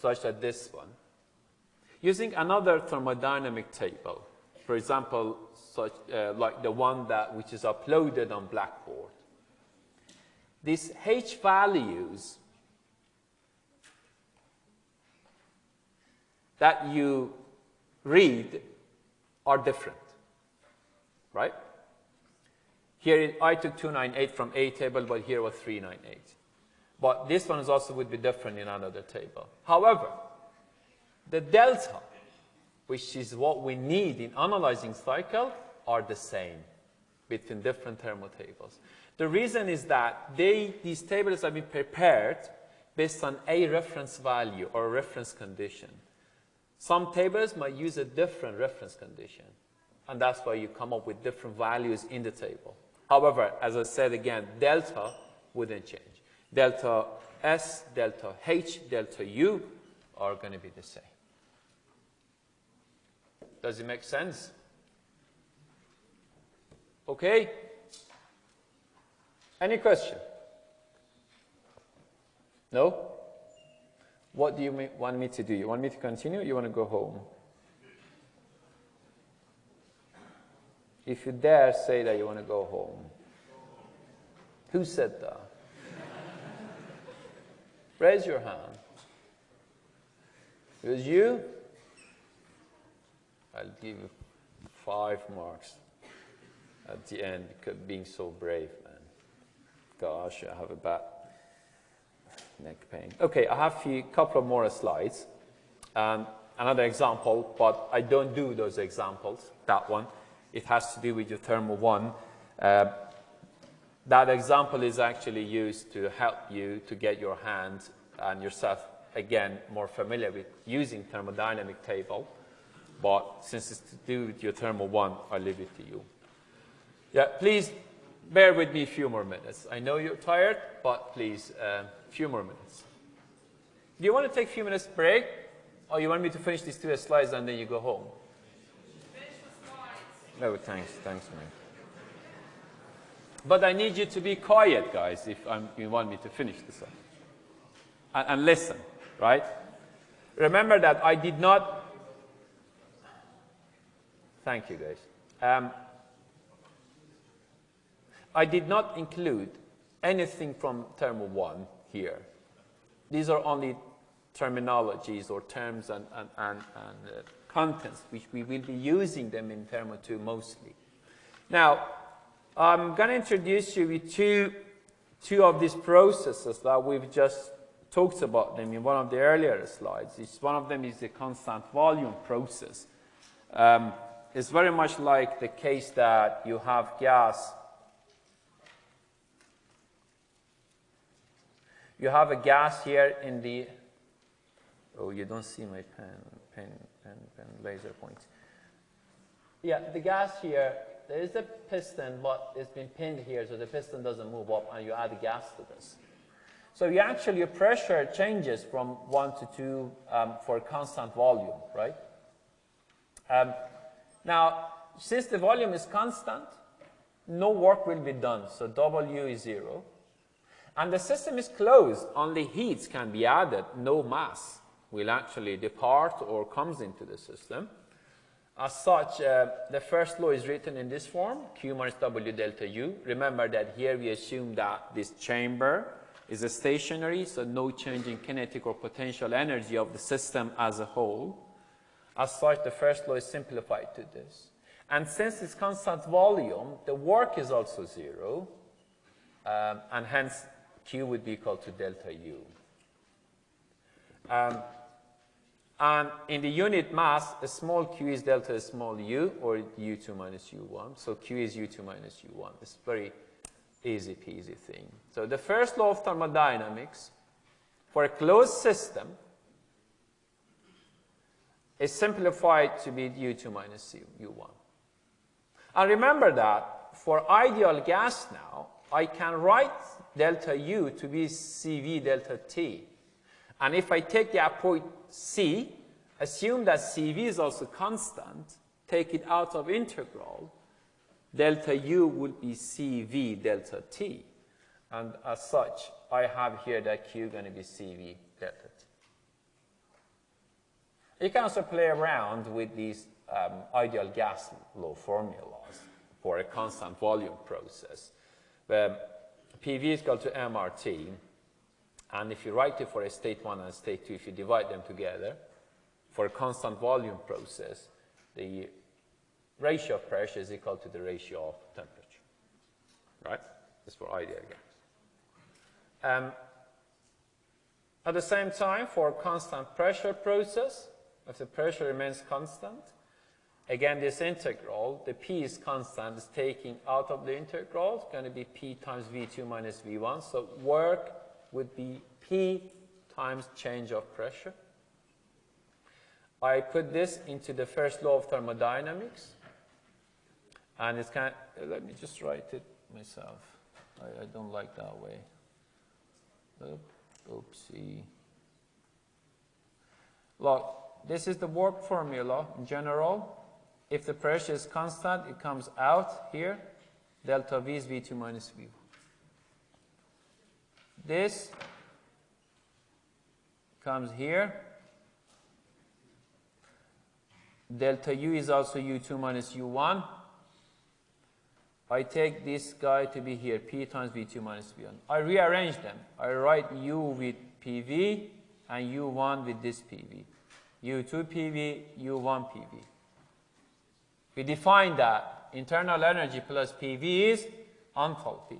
such as this one, using another thermodynamic table, for example, such, uh, like the one that which is uploaded on Blackboard, these H values that you read are different, right? Here I took 298 from A table, but here was 398. But this one is also would be different in another table. However, the delta, which is what we need in analyzing cycle, are the same between different thermal tables. The reason is that they, these tables have been prepared based on a reference value or reference condition. Some tables might use a different reference condition, and that's why you come up with different values in the table. However, as I said again, delta wouldn't change. Delta S, delta H, delta U are going to be the same. Does it make sense? Okay? Any question? No? What do you want me to do? You want me to continue you want to go home? If you dare say that you want to go home. Who said that? Raise your hand. It was you? I'll give you five marks at the end because being so brave, man. Gosh, I have a bad neck pain. Okay, I have a couple of more slides. Um, another example, but I don't do those examples, that one. It has to do with your thermal one. Uh, that example is actually used to help you to get your hands and yourself, again, more familiar with using thermodynamic table. But since it's to do with your thermal one, I leave it to you. Yeah, please bear with me a few more minutes. I know you're tired, but please, a um, few more minutes. Do you want to take a few minutes break? Or you want me to finish these two slides and then you go home? Finish the slides. No, thanks. Thanks, man. But I need you to be quiet, guys, if I'm, you want me to finish this up. And, and listen, right? Remember that I did not... Thank you, guys. Um, I did not include anything from Thermo 1 here. These are only terminologies or terms and, and, and, and uh, contents which we will be using them in Thermo 2 mostly. Now, I'm going to introduce you with two, two of these processes that we've just talked about them in one of the earlier slides. It's, one of them is the constant volume process. Um, it's very much like the case that you have gas You have a gas here in the, oh, you don't see my pen, pen, pen, pen, laser points. Yeah, the gas here, there is a piston, but it's been pinned here, so the piston doesn't move up, and you add gas to this. So you actually, your pressure changes from 1 to 2 um, for constant volume, right? Um, now, since the volume is constant, no work will be done, so W is 0. And the system is closed, only heat can be added, no mass. will actually depart or comes into the system. As such, uh, the first law is written in this form, Q minus W delta U. Remember that here we assume that this chamber is stationary, so no change in kinetic or potential energy of the system as a whole. As such, the first law is simplified to this. And since it's constant volume, the work is also zero, um, and hence Q would be equal to delta U. Um, and in the unit mass, a small q is delta small u, or u2 minus u1. So q is u2 minus u1. It's a very easy peasy thing. So the first law of thermodynamics for a closed system is simplified to be u2 minus u1. And remember that for ideal gas now, I can write delta u to be cv delta t. And if I take the point c, assume that cv is also constant, take it out of integral, delta u would be cv delta t. And as such, I have here that q going to be cv delta. You can also play around with these um, ideal gas law formulas for a constant volume process. Where PV is equal to MRT, and if you write it for a state 1 and state 2, if you divide them together, for a constant volume process, the ratio of pressure is equal to the ratio of temperature. Right? That's for ideal gas. Um, at the same time, for a constant pressure process, if the pressure remains constant, again, this integral, the p is constant, is taking out of the integral. It's going to be p times v2 minus v1. So work would be P times change of pressure. I put this into the first law of thermodynamics. And it's kind of, let me just write it myself. I, I don't like that way. Oop, oopsie. Look, this is the work formula in general. If the pressure is constant, it comes out here. Delta V is V2 minus V1. This comes here. Delta U is also U2 minus U1. I take this guy to be here, P times V2 minus V1. I rearrange them. I write U with PV and U1 with this PV. U2 PV, U1 PV. We define that internal energy plus PV is enthalpy.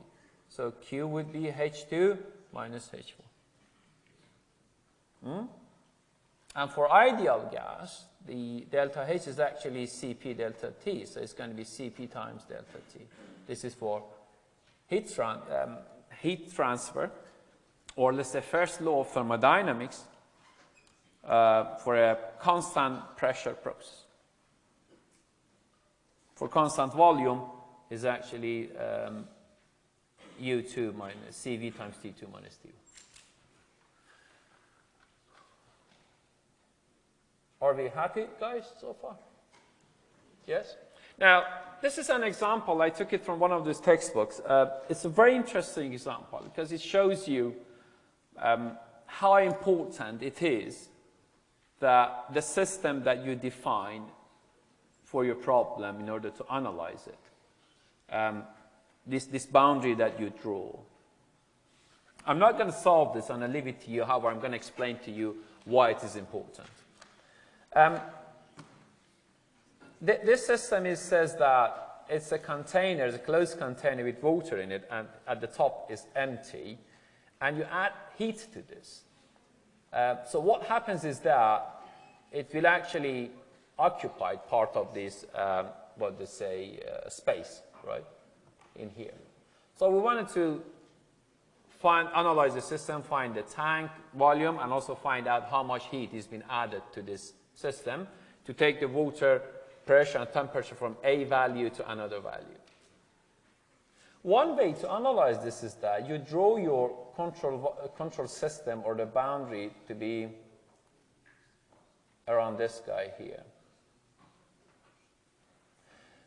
So Q would be H2 minus H1. Hmm? And for ideal gas, the delta H is actually Cp delta T, so it's going to be Cp times delta T. This is for heat, tran um, heat transfer, or let's say first law of thermodynamics uh, for a constant pressure process. For constant volume is actually um, U2 minus Cv times T2 minus T1. Are we happy, guys, so far? Yes? Now, this is an example. I took it from one of these textbooks. Uh, it's a very interesting example because it shows you um, how important it is that the system that you define for your problem in order to analyze it. Um, this, this boundary that you draw. I'm not going to solve this and I'll leave it to you. However, I'm going to explain to you why it is important. Um, th this system is, says that it's a container, it's a closed container with water in it, and at the top is empty, and you add heat to this. Uh, so what happens is that it will actually occupy part of this, um, what they say, uh, space, right? in here. So we wanted to find, analyze the system, find the tank volume, and also find out how much heat is being added to this system to take the water pressure and temperature from a value to another value. One way to analyze this is that you draw your control, uh, control system or the boundary to be around this guy here.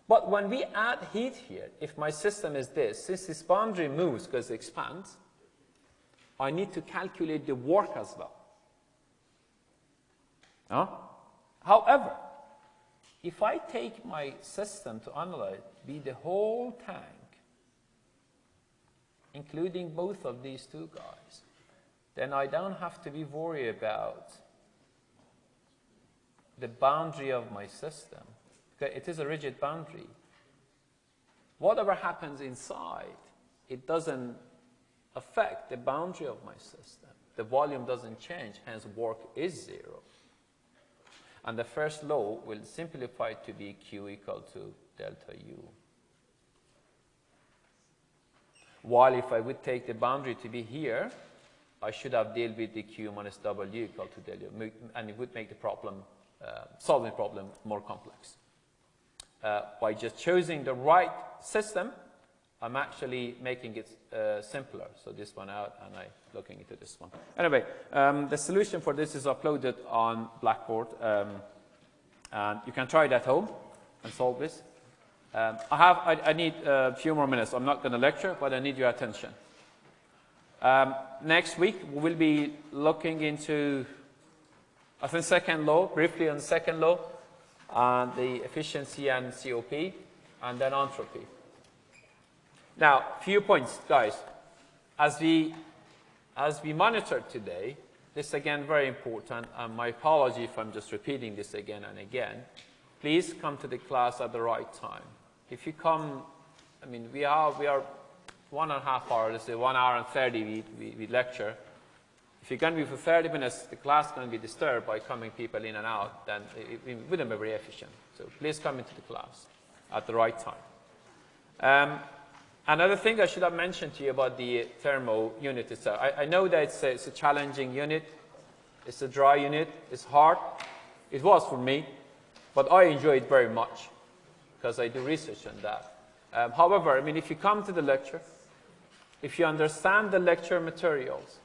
But when we add heat here, if my system is this, since this boundary moves because it expands, I need to calculate the work as well. Huh? However, if I take my system to analyze, be the whole tank, including both of these two guys, then I don't have to be worried about the boundary of my system. It is a rigid boundary. Whatever happens inside, it doesn't affect the boundary of my system. The volume doesn't change, hence work is zero. And the first law will simplify to be Q equal to delta U. While if I would take the boundary to be here, I should have dealt with the Q minus W equal to U, and it would make the problem, uh, solving problem more complex. Uh, by just choosing the right system, I'm actually making it uh, simpler. So this one out, and I looking into this one. Anyway, um, the solution for this is uploaded on Blackboard, um, and you can try it at home and solve this. Um, I have, I, I need a few more minutes. I'm not going to lecture, but I need your attention. Um, next week, we will be looking into, I think, second law, briefly on second law, and the efficiency and COP, and then entropy. Now, few points, guys. As we, as we monitor today, this is again very important, and my apology if I'm just repeating this again and again. Please come to the class at the right time. If you come, I mean, we are, we are one and a half hours, let's say one hour and 30 we, we, we lecture. If you're going to be for 30 minutes, the class is going to be disturbed by coming people in and out, then it, it wouldn't be very efficient. So please come into the class at the right time. Um, another thing I should have mentioned to you about the thermo unit itself. I, I know that it's a, it's a challenging unit. It's a dry unit. It's hard. It was for me, but I enjoy it very much because I do research on that. Um, however, I mean, if you come to the lecture, if you understand the lecture materials,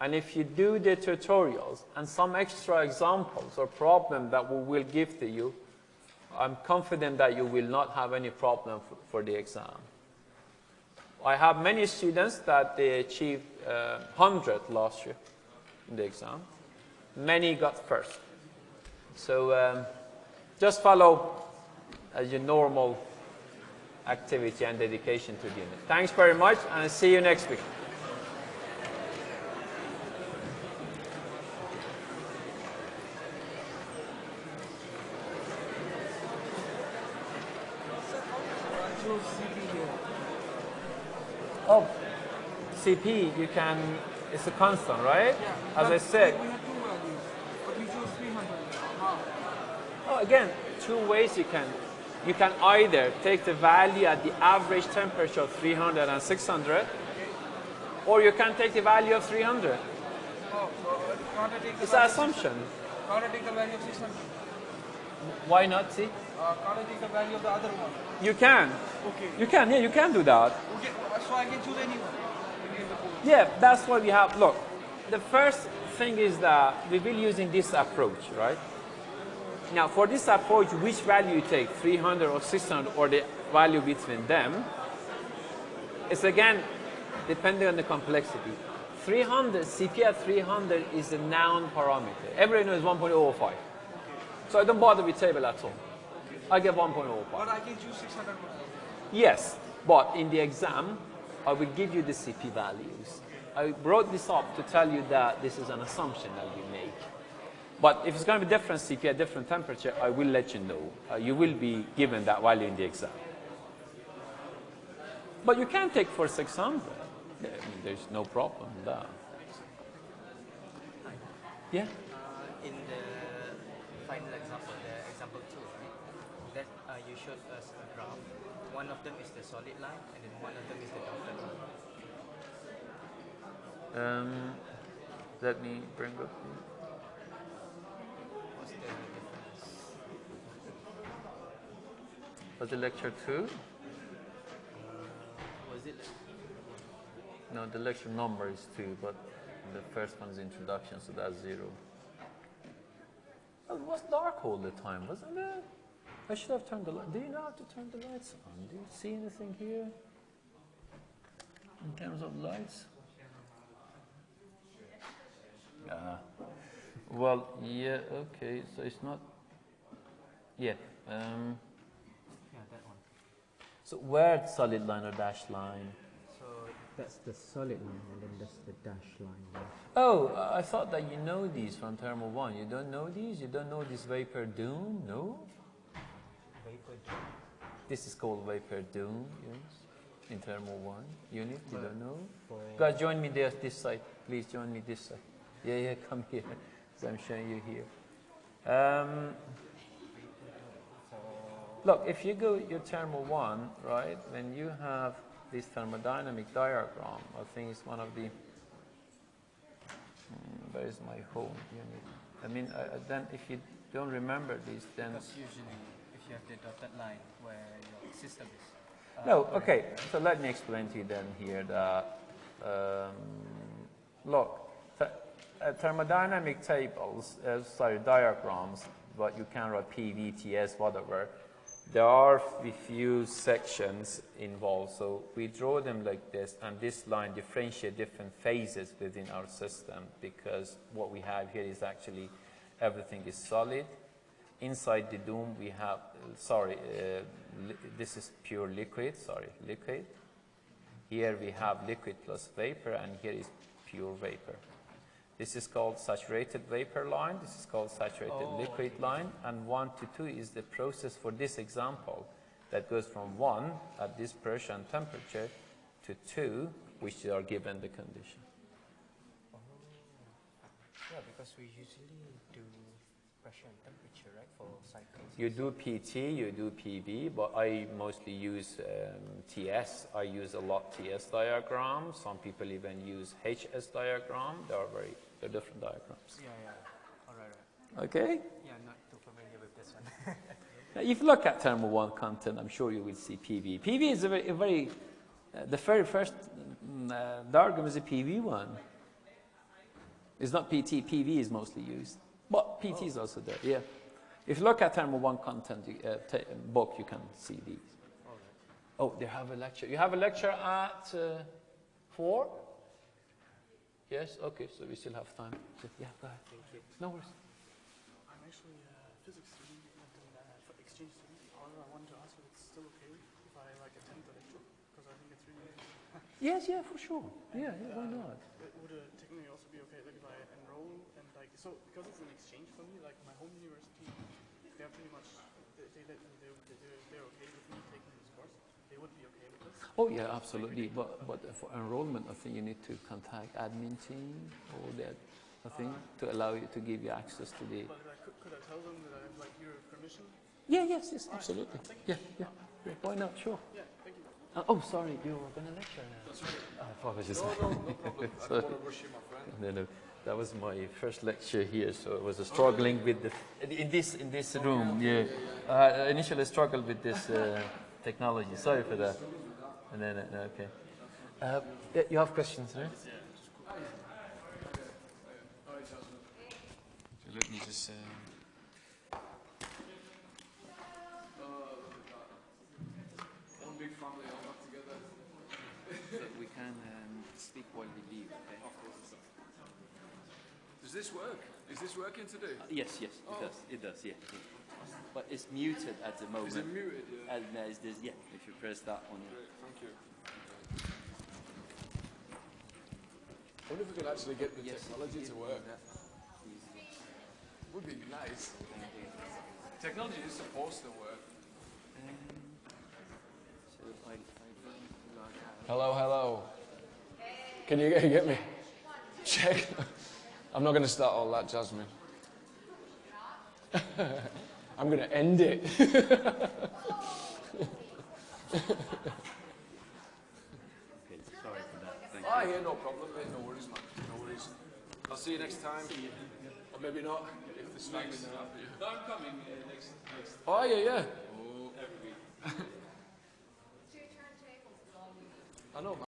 and if you do the tutorials and some extra examples or problem that we will give to you, I'm confident that you will not have any problem for, the exam. I have many students that they achieved uh, 100 last year in the exam. Many got first. So um, just follow as your normal activity and dedication to the unit. Thanks very much, and I'll see you next week. Oh, CP, you can, it's a constant, right? Yeah. As I said. We have two values, but we chose 300. How? Oh, again, two ways you can. You can either take the value at the average temperature of 300 and 600, or you can take the value of 300. Oh, so It's an assumption. Can't I take the value of 600? Why not, see? Uh, can't I take the value of the other one? You can. Okay. You can, yeah, you can do that. Okay, so I can choose. Yeah, that's what we have. Look, the first thing is that we will using this approach, right? Now, for this approach, which value you take, 300 or 600, or the value between them, it's again depending on the complexity. 300, CP at 300 is a noun parameter. Everyone knows 1.05. So I don't bother with table at all. I get 1.05. But I can choose 600. Yes, but in the exam, I will give you the CP values. I brought this up to tell you that this is an assumption that we make. But if it's going to be different CP at different temperature, I will let you know. Uh, you will be given that value in the exam. But you can take for 600. I mean, there's no problem with that. Yeah? Uh, in the final example, the example two, right? That uh, you showed us a graph. One of them is the solid line, and then one of them is the dotted line. Um, let me bring up. What's Was it lecture two? Was it? No, the lecture number is two, but the first one is introduction, so that's zero. Oh, it was dark all the time, wasn't it? I should have turned the light. Do you know how to turn the lights on? Do you see anything here? In terms of lights? Yeah. Well, yeah, okay, so it's not, yeah. Um, Yeah, that one. So where solid line or dashed line? So that's the solid line, and then that's the dash line. Oh, I thought that you know these from Thermal 1. You don't know these? You don't know this vapor dome? No? Vapor dome. This is called vapor dome, yes. In Thermal 1 unit, you don't know? Guys, join me there, this side. Please join me this side. Yeah, yeah, come here. 'cause I'm showing you here. Um, look, if you go your Thermal 1, right, then you have this thermodynamic diagram, I think it's one of the Mm, where is my home unit? I mean, uh, then if you don't remember these, then Because usually, if you have the dotted line where your system is. uh, no. Okay, so let me explain to you then here that um, look, th uh, thermodynamic tables, uh, sorry, diagrams, what you can write PVTS, whatever. There are a few sections involved, so we draw them like this, and this line differentiate different phases within our system because what we have here is actually everything is solid. Inside the dome we have, sorry, uh, this is pure liquid, sorry, liquid. Here we have liquid plus vapor, and here is pure vapor. This is called saturated vapor line, this is called saturated Oh, liquid line, and 1 to 2 is the process for this example that goes from 1 at this pressure and temperature to 2, which are given the condition. Yeah, because we usually do pressure and temperature, right, for cycles. You do PT, you do PV, but I mostly use um, TS. I use a lot TS diagrams. Some people even use HS diagram. They are very, they're different diagrams. Yeah, yeah. All right, right. Okay? Yeah, I'm not too familiar with this one. Now, if you look at thermal one content, I'm sure you will see PV. PV is a very, a very uh, the very first mm, uh, diagram is a PV one. It's not PT, PV is mostly used. But PT is also there, yeah. If you look at thermal one content you, uh, book, you can see these. Oh, they have a lecture. You have a lecture at uh, 4? Yes? Okay, so we still have time. Yeah, go ahead. Thank you. No worries. I'm actually a physics student and uh, exchange student. However, I wanted to ask if it's still okay if I like attend the lecture because I think it's really interesting. Yes, yeah, for sure. Yeah, yeah why not? It would uh, technically also be okay like if I enroll and like so because it's an exchange for me. Like my home university, they're pretty much they they let me they they're, they're okay with me taking this course. They would be okay with this. Oh yeah, absolutely. But but for enrollment, I think you need to contact admin team or that. I think to allow you to give you access to the. But like, could, could I tell them that I have like your permission? Yeah, yes, yes, absolutely. Yeah, yeah. Why not? Sure. Yeah, thank you. Uh, oh, sorry, you were going to lecture now. That's right. Uh, apologies. No, no, no problem. I want to rush you, my friend. No, no. That was my first lecture here, so I was uh, struggling with the in this in this room. Yeah, uh, I initially struggled with this uh, technology. Sorry for that. And then uh, okay. Uh, you have questions, right? So let me just. Uh, One big family all back together. we can um, speak while we leave. Okay? Does this work? Is this working today? yes, yes, Oh. it does. It does. Yeah, yeah. But it's muted at the moment. Is it muted? Yeah. And there's this. Yeah, if you press that one. Yeah. Great, thank you. I wonder if we could actually get the technology to work. Would be nice. Technology is supposed to work. Hello, hello. Can you get me? Check. I'm not going to start all that, Jasmine. I'm going to end it. Okay, sorry for that. Thank Ah, yeah, no problem, mate. No worries, man. No worries. I'll see you next time. Or maybe not, if the snacks are happy. No, I'm coming uh, next, next. Oh, yeah, yeah. Oh. I know, man.